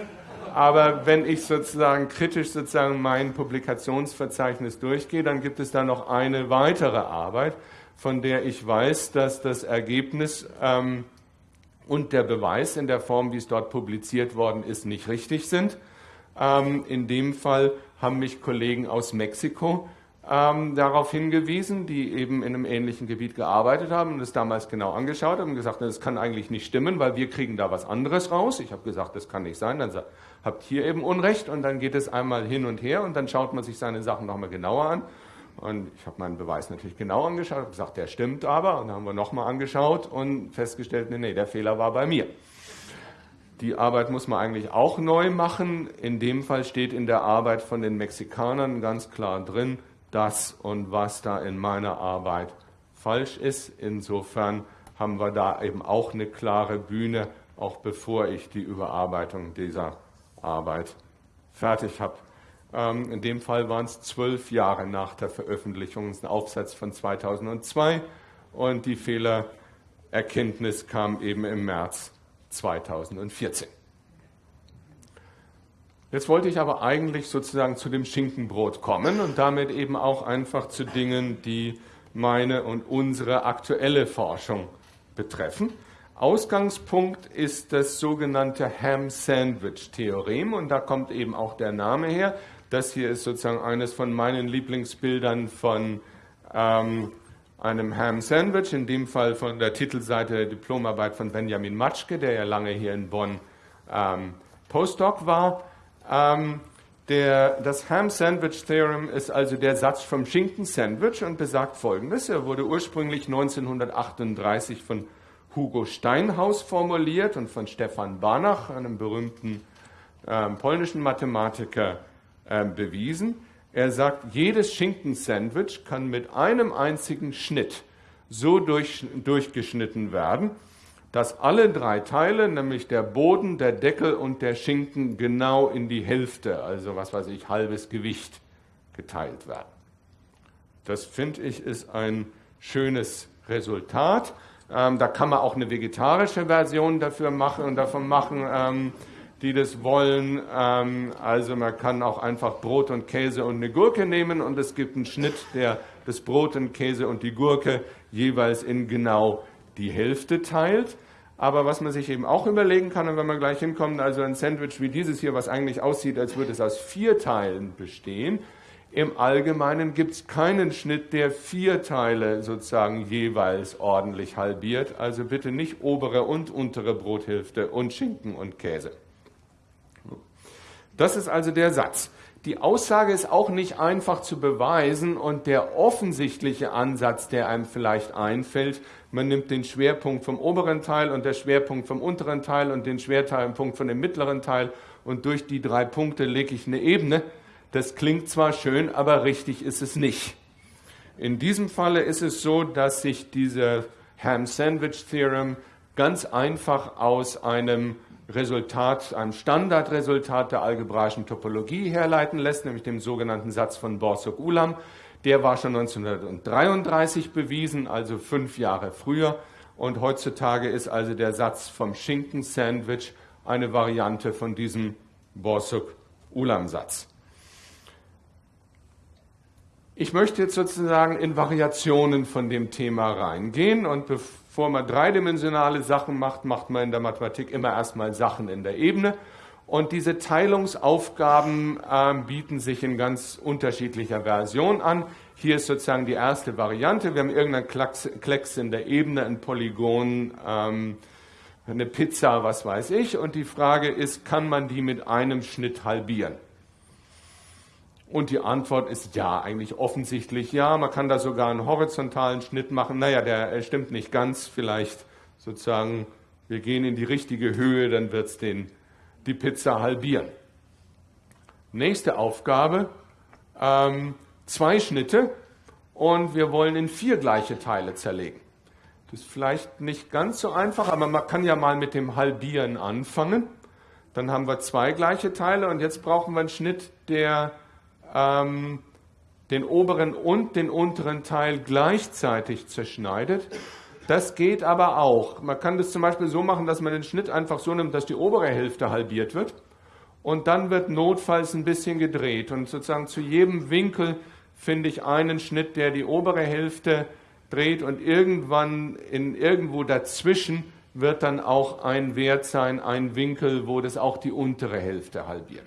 Aber wenn ich sozusagen kritisch sozusagen mein Publikationsverzeichnis durchgehe, dann gibt es da noch eine weitere Arbeit, von der ich weiß, dass das Ergebnis ähm, und der Beweis in der Form, wie es dort publiziert worden ist, nicht richtig sind. Ähm, in dem Fall haben mich Kollegen aus Mexiko ähm, darauf hingewiesen, die eben in einem ähnlichen Gebiet gearbeitet haben und es damals genau angeschaut haben und gesagt, das kann eigentlich nicht stimmen, weil wir kriegen da was anderes raus. Ich habe gesagt, das kann nicht sein. Dann habt ihr eben Unrecht und dann geht es einmal hin und her und dann schaut man sich seine Sachen nochmal genauer an und ich habe meinen Beweis natürlich genau angeschaut, habe gesagt, der stimmt aber. Und dann haben wir nochmal angeschaut und festgestellt, nee, nee, der Fehler war bei mir. Die Arbeit muss man eigentlich auch neu machen. In dem Fall steht in der Arbeit von den Mexikanern ganz klar drin, das und was da in meiner Arbeit falsch ist. Insofern haben wir da eben auch eine klare Bühne, auch bevor ich die Überarbeitung dieser Arbeit fertig habe. Ähm, in dem Fall waren es zwölf Jahre nach der Veröffentlichung, das ist ein Aufsatz von 2002 und die Fehlererkenntnis kam eben im März 2014. Jetzt wollte ich aber eigentlich sozusagen zu dem Schinkenbrot kommen und damit eben auch einfach zu Dingen, die meine und unsere aktuelle Forschung betreffen. Ausgangspunkt ist das sogenannte Ham-Sandwich-Theorem und da kommt eben auch der Name her. Das hier ist sozusagen eines von meinen Lieblingsbildern von ähm, einem Ham Sandwich, in dem Fall von der Titelseite der Diplomarbeit von Benjamin Matschke, der ja lange hier in Bonn ähm, Postdoc war. Ähm, der, das Ham Sandwich Theorem ist also der Satz vom Schinken Sandwich und besagt folgendes. Er wurde ursprünglich 1938 von Hugo Steinhaus formuliert und von Stefan Banach, einem berühmten äh, polnischen Mathematiker, äh, bewiesen. Er sagt, jedes Schinkensandwich kann mit einem einzigen Schnitt so durch, durchgeschnitten werden, dass alle drei Teile, nämlich der Boden, der Deckel und der Schinken, genau in die Hälfte, also was weiß ich, halbes Gewicht geteilt werden. Das finde ich ist ein schönes Resultat. Ähm, da kann man auch eine vegetarische Version dafür machen und davon machen. Ähm, die das wollen. Ähm, also man kann auch einfach Brot und Käse und eine Gurke nehmen und es gibt einen Schnitt, der das Brot und Käse und die Gurke jeweils in genau die Hälfte teilt. Aber was man sich eben auch überlegen kann, und wenn man gleich hinkommt, also ein Sandwich wie dieses hier, was eigentlich aussieht, als würde es aus vier Teilen bestehen, im Allgemeinen gibt es keinen Schnitt, der vier Teile sozusagen jeweils ordentlich halbiert. Also bitte nicht obere und untere Brothälfte und Schinken und Käse. Das ist also der Satz. Die Aussage ist auch nicht einfach zu beweisen und der offensichtliche Ansatz, der einem vielleicht einfällt, man nimmt den Schwerpunkt vom oberen Teil und der Schwerpunkt vom unteren Teil und den Schwerpunkt von dem mittleren Teil und durch die drei Punkte lege ich eine Ebene. Das klingt zwar schön, aber richtig ist es nicht. In diesem Falle ist es so, dass sich diese Ham-Sandwich-Theorem ganz einfach aus einem Resultat, einem Standardresultat der algebraischen Topologie herleiten lässt, nämlich dem sogenannten Satz von Borsuk-Ulam. Der war schon 1933 bewiesen, also fünf Jahre früher. Und heutzutage ist also der Satz vom Schinken-Sandwich eine Variante von diesem Borsuk-Ulam-Satz. Ich möchte jetzt sozusagen in Variationen von dem Thema reingehen und bevor man dreidimensionale Sachen macht, macht man in der Mathematik immer erstmal Sachen in der Ebene. Und diese Teilungsaufgaben äh, bieten sich in ganz unterschiedlicher Version an. Hier ist sozusagen die erste Variante. Wir haben irgendeinen Klecks in der Ebene, ein Polygon, ähm, eine Pizza, was weiß ich. Und die Frage ist, kann man die mit einem Schnitt halbieren? Und die Antwort ist ja, eigentlich offensichtlich ja. Man kann da sogar einen horizontalen Schnitt machen. Naja, der stimmt nicht ganz. Vielleicht sozusagen, wir gehen in die richtige Höhe, dann wird es die Pizza halbieren. Nächste Aufgabe, ähm, zwei Schnitte und wir wollen in vier gleiche Teile zerlegen. Das ist vielleicht nicht ganz so einfach, aber man kann ja mal mit dem Halbieren anfangen. Dann haben wir zwei gleiche Teile und jetzt brauchen wir einen Schnitt, der ähm, den oberen und den unteren Teil gleichzeitig zerschneidet. Das geht aber auch. Man kann das zum Beispiel so machen, dass man den Schnitt einfach so nimmt, dass die obere Hälfte halbiert wird und dann wird notfalls ein bisschen gedreht und sozusagen zu jedem Winkel finde ich einen Schnitt, der die obere Hälfte dreht und irgendwann in irgendwo dazwischen wird dann auch ein Wert sein, ein Winkel, wo das auch die untere Hälfte halbiert.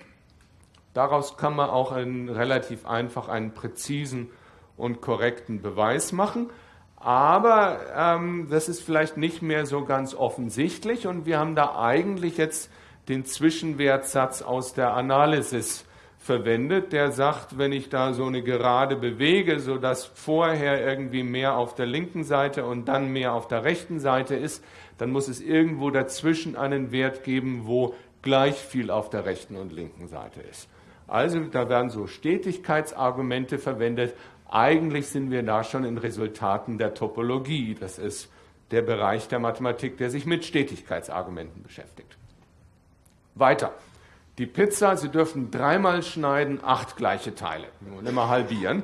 Daraus kann man auch einen, relativ einfach einen präzisen und korrekten Beweis machen. Aber ähm, das ist vielleicht nicht mehr so ganz offensichtlich und wir haben da eigentlich jetzt den Zwischenwertsatz aus der Analysis verwendet, der sagt, wenn ich da so eine Gerade bewege, sodass vorher irgendwie mehr auf der linken Seite und dann mehr auf der rechten Seite ist, dann muss es irgendwo dazwischen einen Wert geben, wo gleich viel auf der rechten und linken Seite ist. Also da werden so Stetigkeitsargumente verwendet. Eigentlich sind wir da schon in Resultaten der Topologie. Das ist der Bereich der Mathematik, der sich mit Stetigkeitsargumenten beschäftigt. Weiter. Die Pizza, Sie dürfen dreimal schneiden, acht gleiche Teile. Und immer halbieren.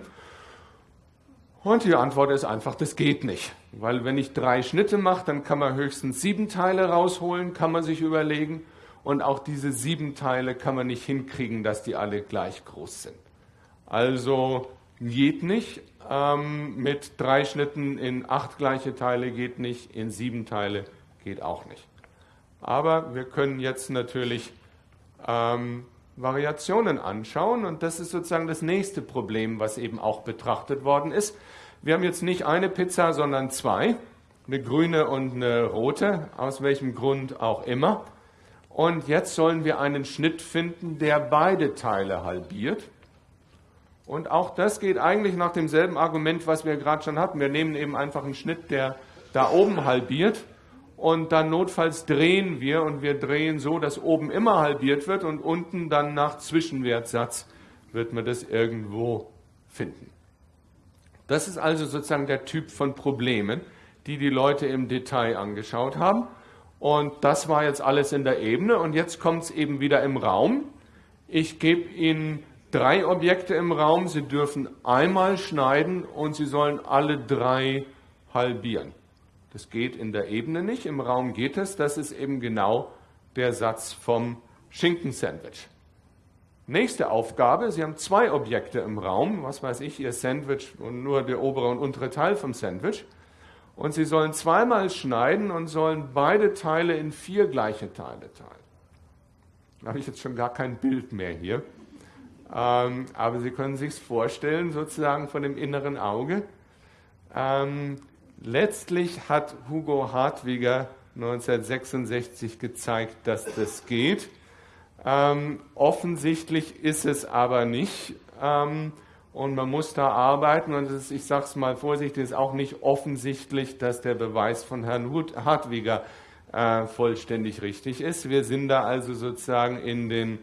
Und die Antwort ist einfach, das geht nicht. Weil wenn ich drei Schnitte mache, dann kann man höchstens sieben Teile rausholen, kann man sich überlegen. Und auch diese sieben Teile kann man nicht hinkriegen, dass die alle gleich groß sind. Also geht nicht. Ähm, mit drei Schnitten in acht gleiche Teile geht nicht, in sieben Teile geht auch nicht. Aber wir können jetzt natürlich ähm, Variationen anschauen und das ist sozusagen das nächste Problem, was eben auch betrachtet worden ist. Wir haben jetzt nicht eine Pizza, sondern zwei, eine grüne und eine rote, aus welchem Grund auch immer. Und jetzt sollen wir einen Schnitt finden, der beide Teile halbiert. Und auch das geht eigentlich nach demselben Argument, was wir gerade schon hatten. Wir nehmen eben einfach einen Schnitt, der da oben halbiert. Und dann notfalls drehen wir und wir drehen so, dass oben immer halbiert wird und unten dann nach Zwischenwertsatz wird man das irgendwo finden. Das ist also sozusagen der Typ von Problemen, die die Leute im Detail angeschaut haben. Und das war jetzt alles in der Ebene. Und jetzt kommt es eben wieder im Raum. Ich gebe Ihnen drei Objekte im Raum. Sie dürfen einmal schneiden und Sie sollen alle drei halbieren. Das geht in der Ebene nicht. Im Raum geht es. Das ist eben genau der Satz vom Schinkensandwich. Nächste Aufgabe, Sie haben zwei Objekte im Raum, was weiß ich, Ihr Sandwich und nur der obere und untere Teil vom Sandwich. Und sie sollen zweimal schneiden und sollen beide Teile in vier gleiche Teile teilen. Da habe ich jetzt schon gar kein Bild mehr hier. Ähm, aber Sie können sich vorstellen, sozusagen von dem inneren Auge. Ähm, letztlich hat Hugo Hartwiger 1966 gezeigt, dass das geht. Ähm, offensichtlich ist es aber nicht. Ähm, und man muss da arbeiten. Und ist, ich sage es mal vorsichtig, ist auch nicht offensichtlich, dass der Beweis von Herrn Hartwiger äh, vollständig richtig ist. Wir sind da also sozusagen in den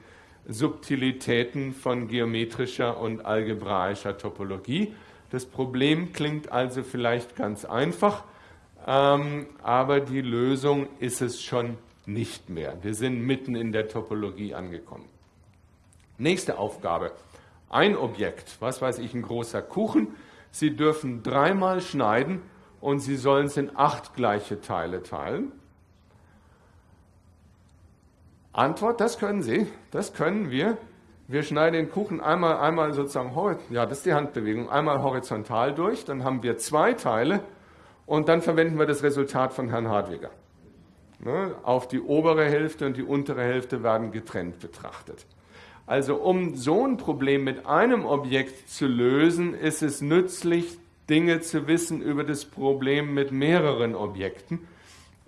Subtilitäten von geometrischer und algebraischer Topologie. Das Problem klingt also vielleicht ganz einfach, ähm, aber die Lösung ist es schon nicht mehr. Wir sind mitten in der Topologie angekommen. Nächste Aufgabe. Ein Objekt, was weiß ich, ein großer Kuchen. Sie dürfen dreimal schneiden und Sie sollen es in acht gleiche Teile teilen. Antwort, das können Sie, das können wir. Wir schneiden den Kuchen einmal, einmal sozusagen, ja, das ist die Handbewegung, einmal horizontal durch, dann haben wir zwei Teile und dann verwenden wir das Resultat von Herrn Hartwiger. Ne, auf die obere Hälfte und die untere Hälfte werden getrennt betrachtet. Also um so ein Problem mit einem Objekt zu lösen, ist es nützlich, Dinge zu wissen über das Problem mit mehreren Objekten.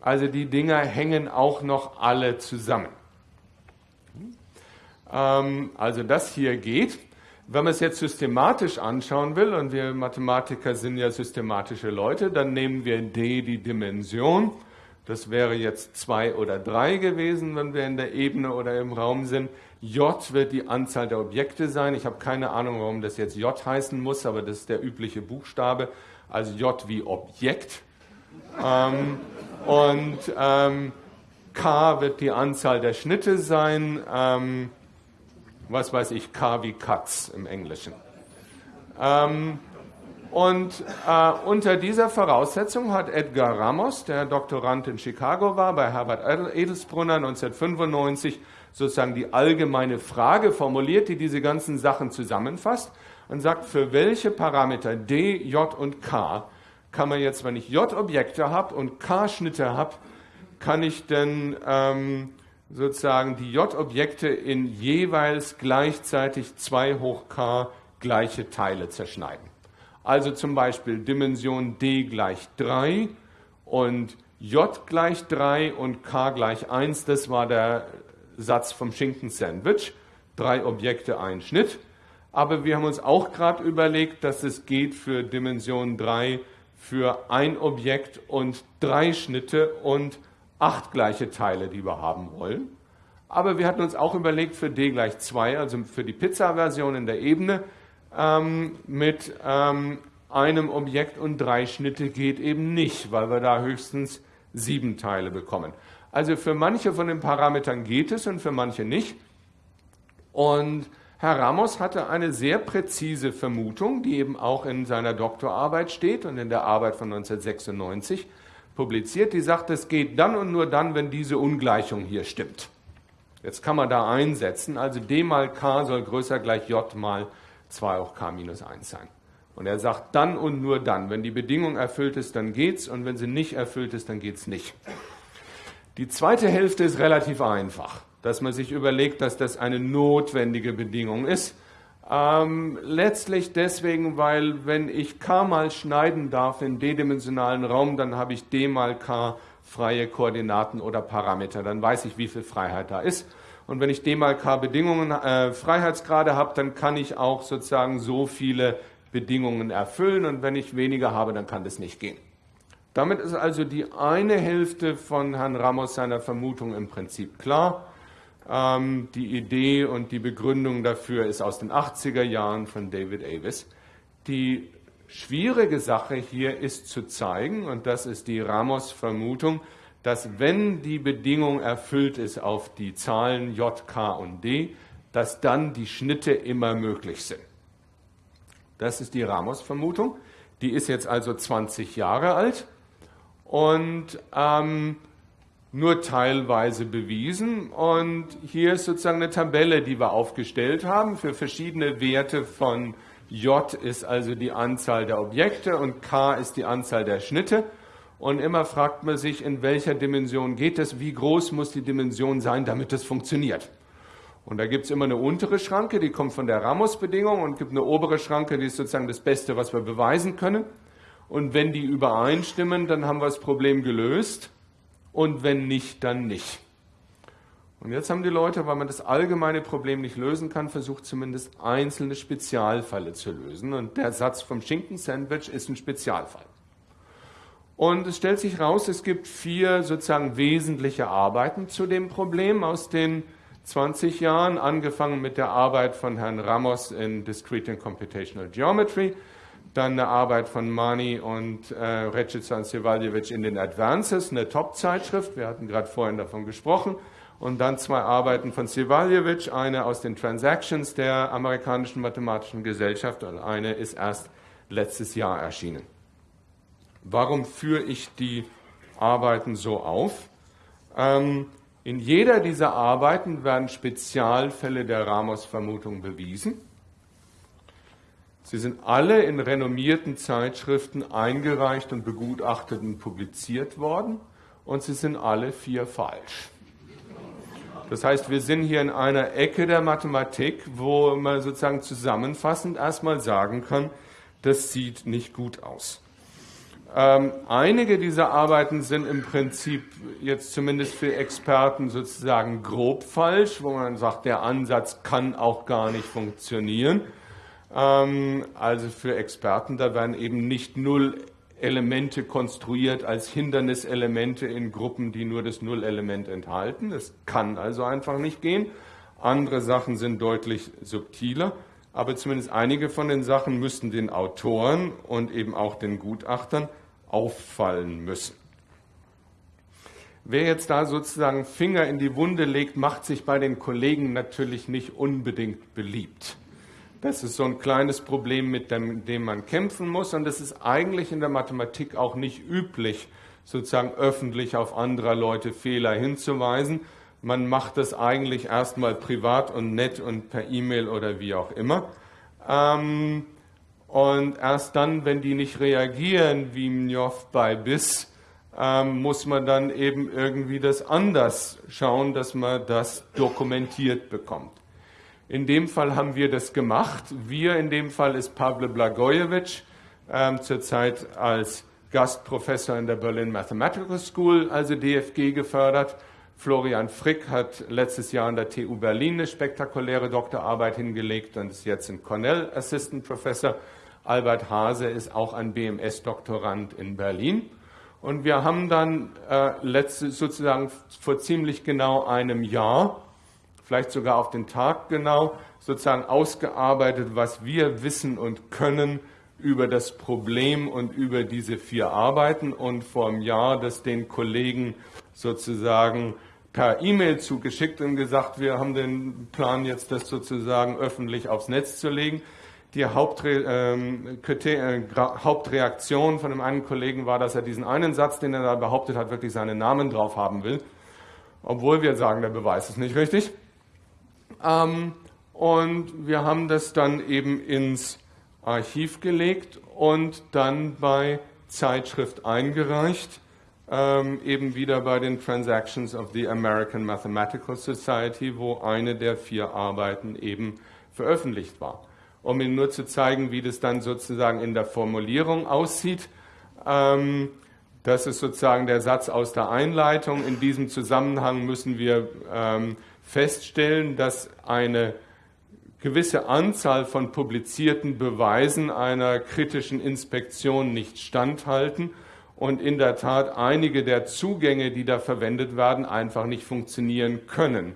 Also die Dinger hängen auch noch alle zusammen. Ähm, also das hier geht. Wenn man es jetzt systematisch anschauen will, und wir Mathematiker sind ja systematische Leute, dann nehmen wir d die Dimension. Das wäre jetzt zwei oder drei gewesen, wenn wir in der Ebene oder im Raum sind. J wird die Anzahl der Objekte sein. Ich habe keine Ahnung, warum das jetzt J heißen muss, aber das ist der übliche Buchstabe. Also J wie Objekt. Ähm, und ähm, K wird die Anzahl der Schnitte sein. Ähm, was weiß ich, K wie Katz im Englischen. Und äh, unter dieser Voraussetzung hat Edgar Ramos, der Doktorand in Chicago war, bei Herbert Edelsbrunner 1995, sozusagen die allgemeine Frage formuliert, die diese ganzen Sachen zusammenfasst und sagt, für welche Parameter D, J und K kann man jetzt, wenn ich J Objekte habe und K Schnitte habe, kann ich denn ähm, sozusagen die J-Objekte in jeweils gleichzeitig 2 hoch k gleiche Teile zerschneiden. Also zum Beispiel Dimension d gleich 3 und j gleich 3 und k gleich 1, das war der Satz vom Schinken-Sandwich. Drei Objekte, ein Schnitt. Aber wir haben uns auch gerade überlegt, dass es geht für Dimension 3 für ein Objekt und drei Schnitte und acht gleiche Teile, die wir haben wollen. Aber wir hatten uns auch überlegt für d gleich 2, also für die Pizza-Version in der Ebene, ähm, mit ähm, einem Objekt und drei Schnitte geht eben nicht, weil wir da höchstens sieben Teile bekommen. Also für manche von den Parametern geht es und für manche nicht. Und Herr Ramos hatte eine sehr präzise Vermutung, die eben auch in seiner Doktorarbeit steht und in der Arbeit von 1996 publiziert, die sagt, es geht dann und nur dann, wenn diese Ungleichung hier stimmt. Jetzt kann man da einsetzen, also d mal k soll größer gleich j mal 2 hoch k minus 1 sein. Und er sagt dann und nur dann. Wenn die Bedingung erfüllt ist, dann geht's und wenn sie nicht erfüllt ist, dann geht's nicht. Die zweite Hälfte ist relativ einfach, dass man sich überlegt, dass das eine notwendige Bedingung ist. Ähm, letztlich deswegen, weil wenn ich k mal schneiden darf in d-dimensionalen Raum, dann habe ich d mal k freie Koordinaten oder Parameter. Dann weiß ich, wie viel Freiheit da ist. Und wenn ich d mal k Bedingungen, äh, Freiheitsgrade habe, dann kann ich auch sozusagen so viele Bedingungen erfüllen. Und wenn ich weniger habe, dann kann das nicht gehen. Damit ist also die eine Hälfte von Herrn Ramos seiner Vermutung im Prinzip klar. Ähm, die Idee und die Begründung dafür ist aus den 80er Jahren von David Avis. Die schwierige Sache hier ist zu zeigen, und das ist die Ramos-Vermutung, dass wenn die Bedingung erfüllt ist auf die Zahlen J, K und D, dass dann die Schnitte immer möglich sind. Das ist die Ramos-Vermutung. Die ist jetzt also 20 Jahre alt und ähm, nur teilweise bewiesen. Und hier ist sozusagen eine Tabelle, die wir aufgestellt haben für verschiedene Werte von J ist also die Anzahl der Objekte und K ist die Anzahl der Schnitte. Und immer fragt man sich, in welcher Dimension geht es, wie groß muss die Dimension sein, damit es funktioniert. Und da gibt es immer eine untere Schranke, die kommt von der Ramos-Bedingung und gibt eine obere Schranke, die ist sozusagen das Beste, was wir beweisen können. Und wenn die übereinstimmen, dann haben wir das Problem gelöst und wenn nicht, dann nicht. Und jetzt haben die Leute, weil man das allgemeine Problem nicht lösen kann, versucht zumindest einzelne Spezialfälle zu lösen. Und der Satz vom Schinken-Sandwich ist ein Spezialfall. Und es stellt sich raus, es gibt vier sozusagen wesentliche Arbeiten zu dem Problem aus den 20 Jahren, angefangen mit der Arbeit von Herrn Ramos in Discrete and Computational Geometry, dann eine Arbeit von Mani und äh, Recica Sevaljevic in den Advances, eine Top-Zeitschrift, wir hatten gerade vorhin davon gesprochen, und dann zwei Arbeiten von Sevaljevic, eine aus den Transactions der amerikanischen mathematischen Gesellschaft und eine ist erst letztes Jahr erschienen. Warum führe ich die Arbeiten so auf? Ähm, in jeder dieser Arbeiten werden Spezialfälle der Ramos-Vermutung bewiesen. Sie sind alle in renommierten Zeitschriften eingereicht und begutachtet und publiziert worden und sie sind alle vier falsch. Das heißt, wir sind hier in einer Ecke der Mathematik, wo man sozusagen zusammenfassend erstmal sagen kann, das sieht nicht gut aus. Ähm, einige dieser Arbeiten sind im Prinzip jetzt zumindest für Experten sozusagen grob falsch, wo man sagt, der Ansatz kann auch gar nicht funktionieren. Ähm, also für Experten, da werden eben nicht null Elemente konstruiert als Hinderniselemente in Gruppen, die nur das Nullelement enthalten. Das kann also einfach nicht gehen. Andere Sachen sind deutlich subtiler aber zumindest einige von den Sachen müssten den Autoren und eben auch den Gutachtern auffallen müssen. Wer jetzt da sozusagen Finger in die Wunde legt, macht sich bei den Kollegen natürlich nicht unbedingt beliebt. Das ist so ein kleines Problem, mit dem, dem man kämpfen muss. Und es ist eigentlich in der Mathematik auch nicht üblich, sozusagen öffentlich auf anderer Leute Fehler hinzuweisen. Man macht das eigentlich erstmal privat und nett und per E-Mail oder wie auch immer. Ähm, und erst dann, wenn die nicht reagieren, wie Mnjof bei BIS, ähm, muss man dann eben irgendwie das anders schauen, dass man das dokumentiert bekommt. In dem Fall haben wir das gemacht. Wir in dem Fall ist Pavle Blagojevic, ähm, zurzeit als Gastprofessor in der Berlin Mathematical School, also DFG, gefördert. Florian Frick hat letztes Jahr an der TU Berlin eine spektakuläre Doktorarbeit hingelegt und ist jetzt ein Cornell Assistant Professor. Albert Hase ist auch ein BMS-Doktorand in Berlin. Und wir haben dann äh, letzte, sozusagen vor ziemlich genau einem Jahr, vielleicht sogar auf den Tag genau, sozusagen ausgearbeitet, was wir wissen und können über das Problem und über diese vier Arbeiten und vor einem Jahr das den Kollegen sozusagen per E-Mail zugeschickt und gesagt, wir haben den Plan jetzt das sozusagen öffentlich aufs Netz zu legen. Die Hauptre ähm, äh, Hauptreaktion von dem einen Kollegen war, dass er diesen einen Satz, den er da behauptet hat, wirklich seinen Namen drauf haben will. Obwohl wir sagen, der Beweis ist nicht richtig. Ähm, und wir haben das dann eben ins Archiv gelegt und dann bei Zeitschrift eingereicht, ähm, eben wieder bei den Transactions of the American Mathematical Society, wo eine der vier Arbeiten eben veröffentlicht war um Ihnen nur zu zeigen, wie das dann sozusagen in der Formulierung aussieht. Ähm, das ist sozusagen der Satz aus der Einleitung. In diesem Zusammenhang müssen wir ähm, feststellen, dass eine gewisse Anzahl von publizierten Beweisen einer kritischen Inspektion nicht standhalten und in der Tat einige der Zugänge, die da verwendet werden, einfach nicht funktionieren können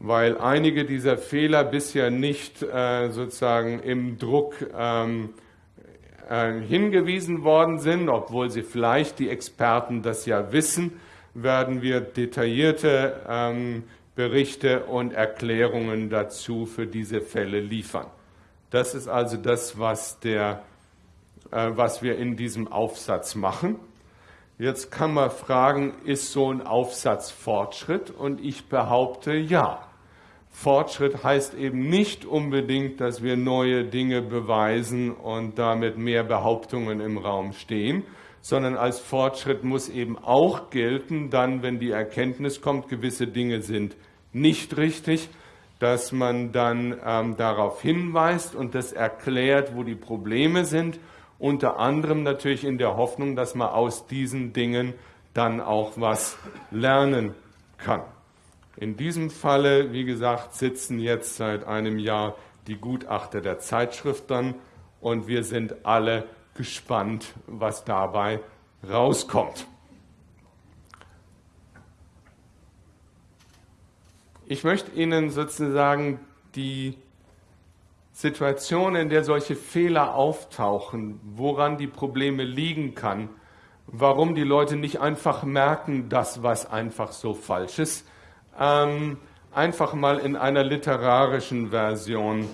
weil einige dieser Fehler bisher nicht äh, sozusagen im Druck ähm, äh, hingewiesen worden sind, obwohl sie vielleicht die Experten das ja wissen, werden wir detaillierte ähm, Berichte und Erklärungen dazu für diese Fälle liefern. Das ist also das, was, der, äh, was wir in diesem Aufsatz machen. Jetzt kann man fragen, ist so ein Aufsatz Fortschritt? Und ich behaupte ja. Fortschritt heißt eben nicht unbedingt, dass wir neue Dinge beweisen und damit mehr Behauptungen im Raum stehen, sondern als Fortschritt muss eben auch gelten, dann, wenn die Erkenntnis kommt, gewisse Dinge sind nicht richtig, dass man dann ähm, darauf hinweist und das erklärt, wo die Probleme sind, unter anderem natürlich in der Hoffnung, dass man aus diesen Dingen dann auch was lernen kann. In diesem Falle, wie gesagt, sitzen jetzt seit einem Jahr die Gutachter der Zeitschrift dann und wir sind alle gespannt, was dabei rauskommt. Ich möchte Ihnen sozusagen die Situation, in der solche Fehler auftauchen, woran die Probleme liegen kann, warum die Leute nicht einfach merken, dass was einfach so falsch ist, ähm, einfach mal in einer literarischen Version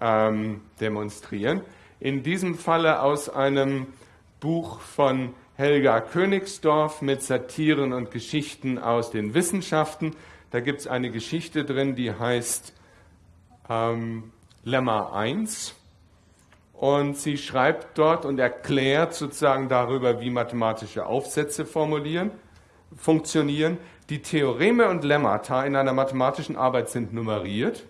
ähm, demonstrieren. In diesem Falle aus einem Buch von Helga Königsdorf mit Satiren und Geschichten aus den Wissenschaften. Da gibt es eine Geschichte drin, die heißt ähm, Lemma 1. Und sie schreibt dort und erklärt sozusagen darüber, wie mathematische Aufsätze formulieren, funktionieren. Die Theoreme und Lemmata in einer mathematischen Arbeit sind nummeriert.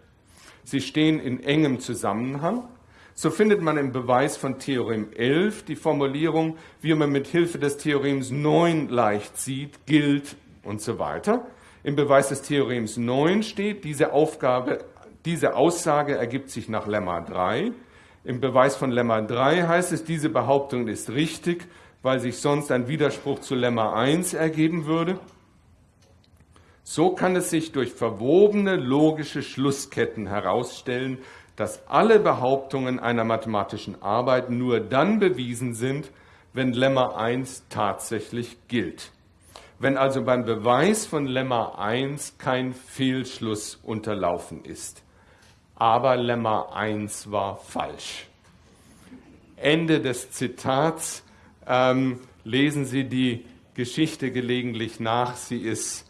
Sie stehen in engem Zusammenhang. So findet man im Beweis von Theorem 11 die Formulierung, wie man mit Hilfe des Theorems 9 leicht sieht, gilt und so weiter. Im Beweis des Theorems 9 steht, diese Aufgabe, diese Aussage ergibt sich nach Lemma 3. Im Beweis von Lemma 3 heißt es, diese Behauptung ist richtig, weil sich sonst ein Widerspruch zu Lemma 1 ergeben würde. So kann es sich durch verwobene logische Schlussketten herausstellen, dass alle Behauptungen einer mathematischen Arbeit nur dann bewiesen sind, wenn Lemma 1 tatsächlich gilt. Wenn also beim Beweis von Lemma 1 kein Fehlschluss unterlaufen ist. Aber Lemma 1 war falsch. Ende des Zitats. Ähm, lesen Sie die Geschichte gelegentlich nach. Sie ist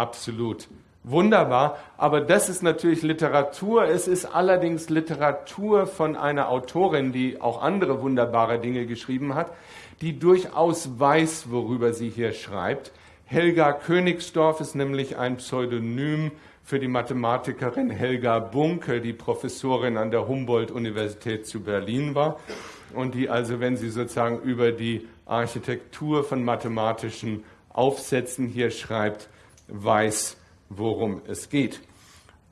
absolut wunderbar. Aber das ist natürlich Literatur. Es ist allerdings Literatur von einer Autorin, die auch andere wunderbare Dinge geschrieben hat, die durchaus weiß, worüber sie hier schreibt. Helga Königsdorf ist nämlich ein Pseudonym für die Mathematikerin Helga Bunke, die Professorin an der Humboldt-Universität zu Berlin war und die also, wenn sie sozusagen über die Architektur von mathematischen Aufsätzen hier schreibt, weiß, worum es geht.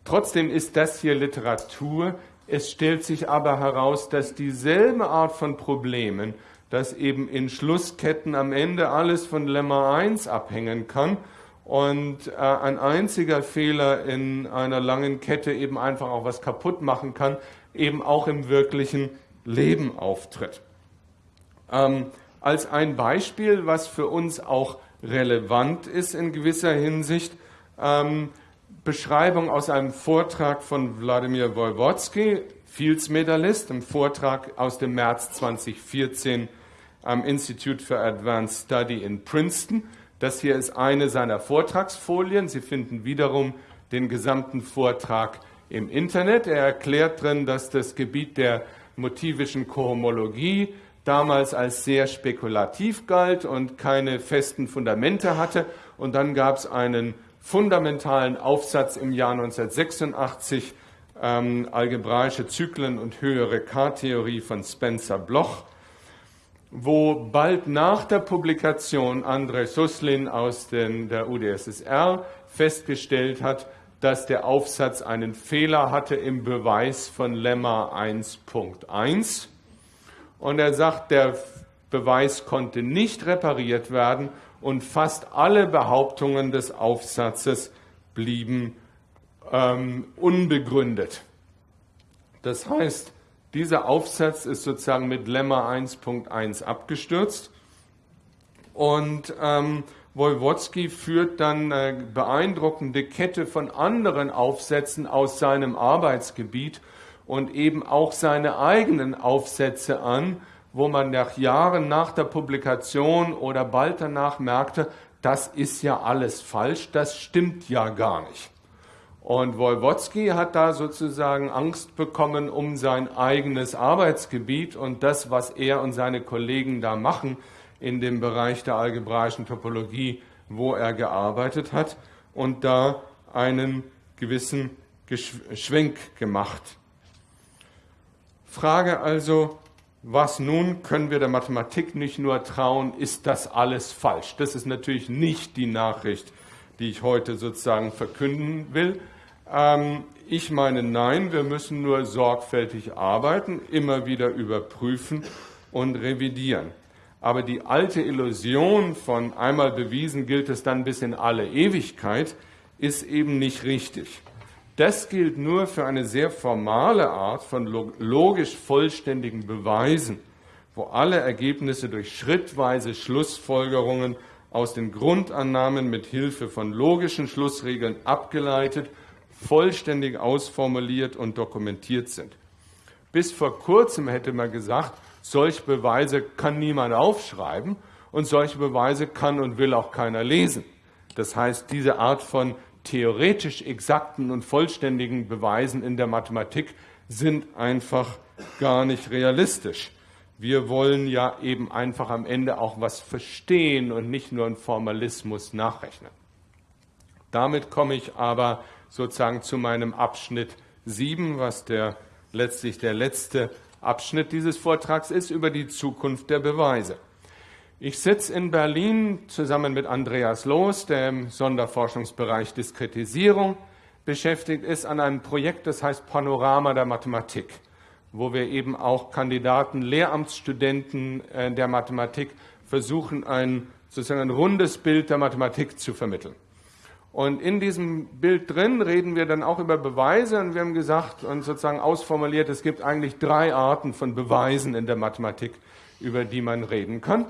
Trotzdem ist das hier Literatur. Es stellt sich aber heraus, dass dieselbe Art von Problemen dass eben in Schlussketten am Ende alles von Lemma 1 abhängen kann und äh, ein einziger Fehler in einer langen Kette eben einfach auch was kaputt machen kann, eben auch im wirklichen Leben auftritt. Ähm, als ein Beispiel, was für uns auch relevant ist in gewisser Hinsicht, ähm, Beschreibung aus einem Vortrag von Wladimir Wolwodsky, Fields-Medalist, im Vortrag aus dem März 2014 am Institute for Advanced Study in Princeton. Das hier ist eine seiner Vortragsfolien. Sie finden wiederum den gesamten Vortrag im Internet. Er erklärt drin, dass das Gebiet der motivischen Kohomologie damals als sehr spekulativ galt und keine festen Fundamente hatte. Und dann gab es einen fundamentalen Aufsatz im Jahr 1986, ähm, algebraische Zyklen und höhere K-Theorie von Spencer Bloch wo bald nach der Publikation Andrei Suslin aus den, der UdSSR festgestellt hat, dass der Aufsatz einen Fehler hatte im Beweis von Lemma 1.1. Und er sagt, der Beweis konnte nicht repariert werden und fast alle Behauptungen des Aufsatzes blieben ähm, unbegründet. Das heißt, dieser Aufsatz ist sozusagen mit Lemma 1.1 abgestürzt und ähm, Wolwodzki führt dann eine beeindruckende Kette von anderen Aufsätzen aus seinem Arbeitsgebiet und eben auch seine eigenen Aufsätze an, wo man nach Jahren nach der Publikation oder bald danach merkte, das ist ja alles falsch, das stimmt ja gar nicht. Und Wolwodzki hat da sozusagen Angst bekommen um sein eigenes Arbeitsgebiet und das, was er und seine Kollegen da machen in dem Bereich der algebraischen Topologie, wo er gearbeitet hat und da einen gewissen Schwenk gemacht. Frage also, was nun können wir der Mathematik nicht nur trauen, ist das alles falsch? Das ist natürlich nicht die Nachricht, die ich heute sozusagen verkünden will. Ähm, ich meine, nein, wir müssen nur sorgfältig arbeiten, immer wieder überprüfen und revidieren. Aber die alte Illusion von einmal bewiesen gilt es dann bis in alle Ewigkeit ist eben nicht richtig. Das gilt nur für eine sehr formale Art von logisch vollständigen Beweisen, wo alle Ergebnisse durch schrittweise Schlussfolgerungen aus den Grundannahmen mit Hilfe von logischen Schlussregeln abgeleitet, vollständig ausformuliert und dokumentiert sind. Bis vor kurzem hätte man gesagt, solche Beweise kann niemand aufschreiben und solche Beweise kann und will auch keiner lesen. Das heißt, diese Art von theoretisch exakten und vollständigen Beweisen in der Mathematik sind einfach gar nicht realistisch. Wir wollen ja eben einfach am Ende auch was verstehen und nicht nur einen Formalismus nachrechnen. Damit komme ich aber sozusagen zu meinem Abschnitt 7, was der, letztlich der letzte Abschnitt dieses Vortrags ist, über die Zukunft der Beweise. Ich sitze in Berlin zusammen mit Andreas Loos, der im Sonderforschungsbereich Diskretisierung beschäftigt ist, an einem Projekt, das heißt Panorama der Mathematik, wo wir eben auch Kandidaten, Lehramtsstudenten äh, der Mathematik versuchen, ein sozusagen ein rundes Bild der Mathematik zu vermitteln. Und in diesem Bild drin reden wir dann auch über Beweise und wir haben gesagt und sozusagen ausformuliert, es gibt eigentlich drei Arten von Beweisen in der Mathematik, über die man reden kann.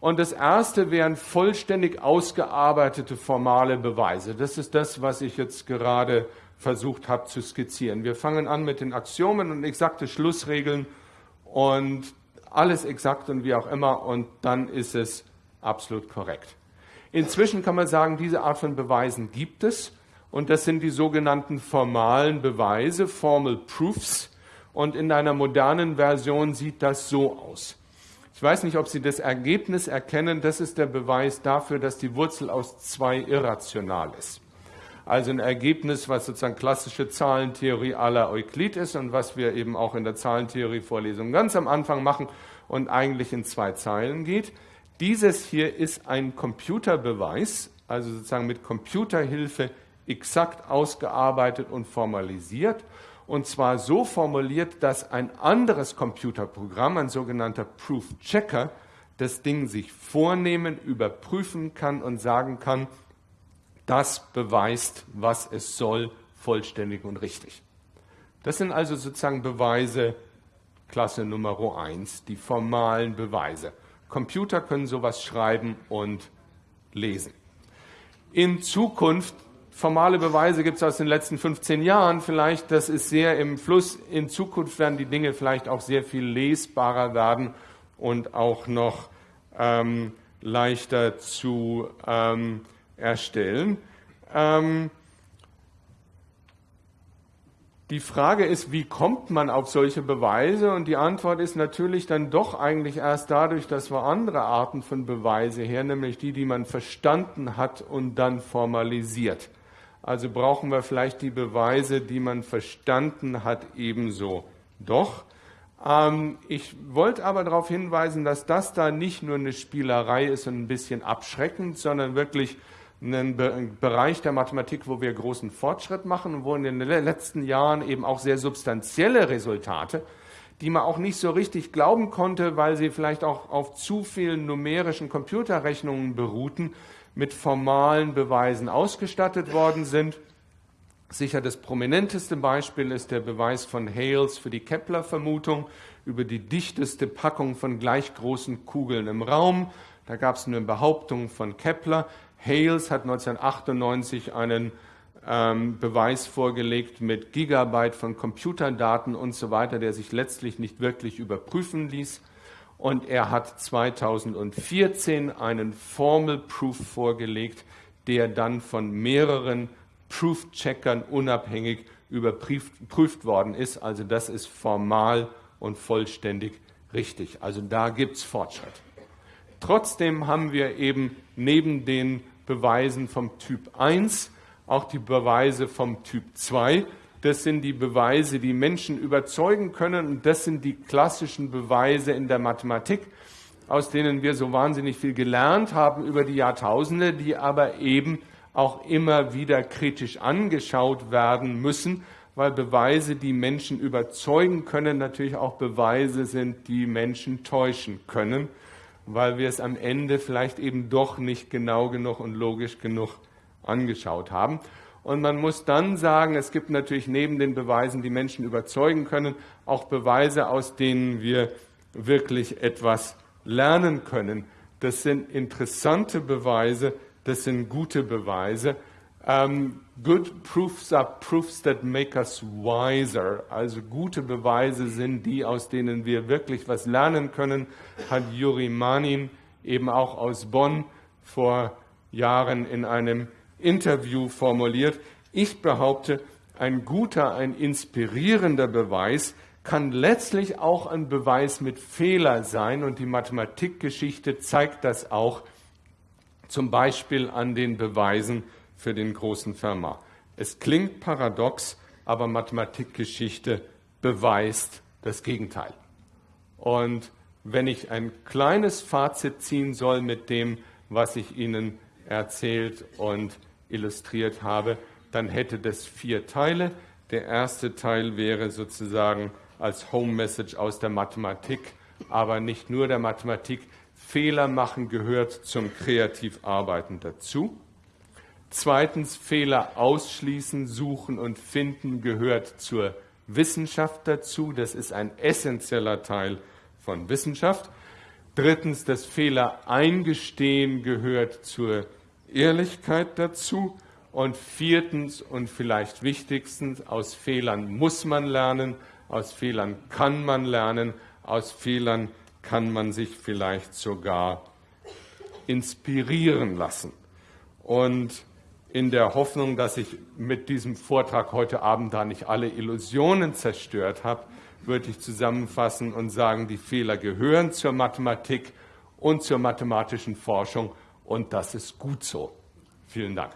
Und das erste wären vollständig ausgearbeitete formale Beweise. Das ist das, was ich jetzt gerade versucht habe zu skizzieren. Wir fangen an mit den Axiomen und exakte Schlussregeln und alles exakt und wie auch immer und dann ist es absolut korrekt. Inzwischen kann man sagen, diese Art von Beweisen gibt es und das sind die sogenannten formalen Beweise, Formal Proofs und in einer modernen Version sieht das so aus. Ich weiß nicht, ob Sie das Ergebnis erkennen. Das ist der Beweis dafür, dass die Wurzel aus zwei irrational ist. Also ein Ergebnis, was sozusagen klassische Zahlentheorie aller Euklid ist und was wir eben auch in der Zahlentheorie-Vorlesung ganz am Anfang machen und eigentlich in zwei Zeilen geht. Dieses hier ist ein Computerbeweis, also sozusagen mit Computerhilfe exakt ausgearbeitet und formalisiert und zwar so formuliert, dass ein anderes Computerprogramm, ein sogenannter Proof Checker, das Ding sich vornehmen, überprüfen kann und sagen kann, das beweist, was es soll, vollständig und richtig. Das sind also sozusagen Beweise Klasse Nummer 1, die formalen Beweise. Computer können sowas schreiben und lesen. In Zukunft formale Beweise gibt es aus den letzten 15 Jahren vielleicht. Das ist sehr im Fluss. In Zukunft werden die Dinge vielleicht auch sehr viel lesbarer werden und auch noch ähm, leichter zu ähm, erstellen. Ähm, die Frage ist, wie kommt man auf solche Beweise? Und die Antwort ist natürlich dann doch eigentlich erst dadurch, dass wir andere Arten von Beweise her, nämlich die, die man verstanden hat und dann formalisiert. Also brauchen wir vielleicht die Beweise, die man verstanden hat, ebenso. Doch. Ähm, ich wollte aber darauf hinweisen, dass das da nicht nur eine Spielerei ist und ein bisschen abschreckend, sondern wirklich ein Bereich der Mathematik, wo wir großen Fortschritt machen und wo in den letzten Jahren eben auch sehr substanzielle Resultate, die man auch nicht so richtig glauben konnte, weil sie vielleicht auch auf zu vielen numerischen Computerrechnungen beruhten, mit formalen Beweisen ausgestattet worden sind. Sicher das prominenteste Beispiel ist der Beweis von Hales für die Kepler-Vermutung über die dichteste Packung von gleich großen Kugeln im Raum. Da gab es eine Behauptung von Kepler. Hales hat 1998 einen ähm, Beweis vorgelegt mit Gigabyte von Computerdaten und so weiter, der sich letztlich nicht wirklich überprüfen ließ und er hat 2014 einen Formal Proof vorgelegt, der dann von mehreren Proof-Checkern unabhängig überprüft worden ist. Also das ist formal und vollständig richtig. Also da gibt es Fortschritt. Trotzdem haben wir eben neben den Beweisen vom Typ 1 auch die Beweise vom Typ 2, das sind die Beweise, die Menschen überzeugen können und das sind die klassischen Beweise in der Mathematik, aus denen wir so wahnsinnig viel gelernt haben über die Jahrtausende, die aber eben auch immer wieder kritisch angeschaut werden müssen, weil Beweise, die Menschen überzeugen können, natürlich auch Beweise sind, die Menschen täuschen können, weil wir es am Ende vielleicht eben doch nicht genau genug und logisch genug angeschaut haben. Und man muss dann sagen, es gibt natürlich neben den Beweisen, die Menschen überzeugen können, auch Beweise, aus denen wir wirklich etwas lernen können. Das sind interessante Beweise, das sind gute Beweise. Um, good proofs are proofs that make us wiser. Also gute Beweise sind die, aus denen wir wirklich was lernen können, hat Juri Manin eben auch aus Bonn vor Jahren in einem Interview formuliert. Ich behaupte, ein guter, ein inspirierender Beweis kann letztlich auch ein Beweis mit Fehler sein und die Mathematikgeschichte zeigt das auch, zum Beispiel an den Beweisen für den großen Fermat. Es klingt paradox, aber Mathematikgeschichte beweist das Gegenteil. Und wenn ich ein kleines Fazit ziehen soll mit dem, was ich Ihnen erzählt und illustriert habe, dann hätte das vier Teile. Der erste Teil wäre sozusagen als Home Message aus der Mathematik, aber nicht nur der Mathematik. Fehler machen gehört zum Kreativarbeiten dazu. Zweitens, Fehler ausschließen, suchen und finden gehört zur Wissenschaft dazu. Das ist ein essentieller Teil von Wissenschaft. Drittens, das Fehler eingestehen gehört zur Ehrlichkeit dazu. Und viertens und vielleicht wichtigstens, aus Fehlern muss man lernen, aus Fehlern kann man lernen, aus Fehlern kann man sich vielleicht sogar inspirieren lassen. Und in der Hoffnung, dass ich mit diesem Vortrag heute Abend da nicht alle Illusionen zerstört habe, würde ich zusammenfassen und sagen, die Fehler gehören zur Mathematik und zur mathematischen Forschung und das ist gut so. Vielen Dank.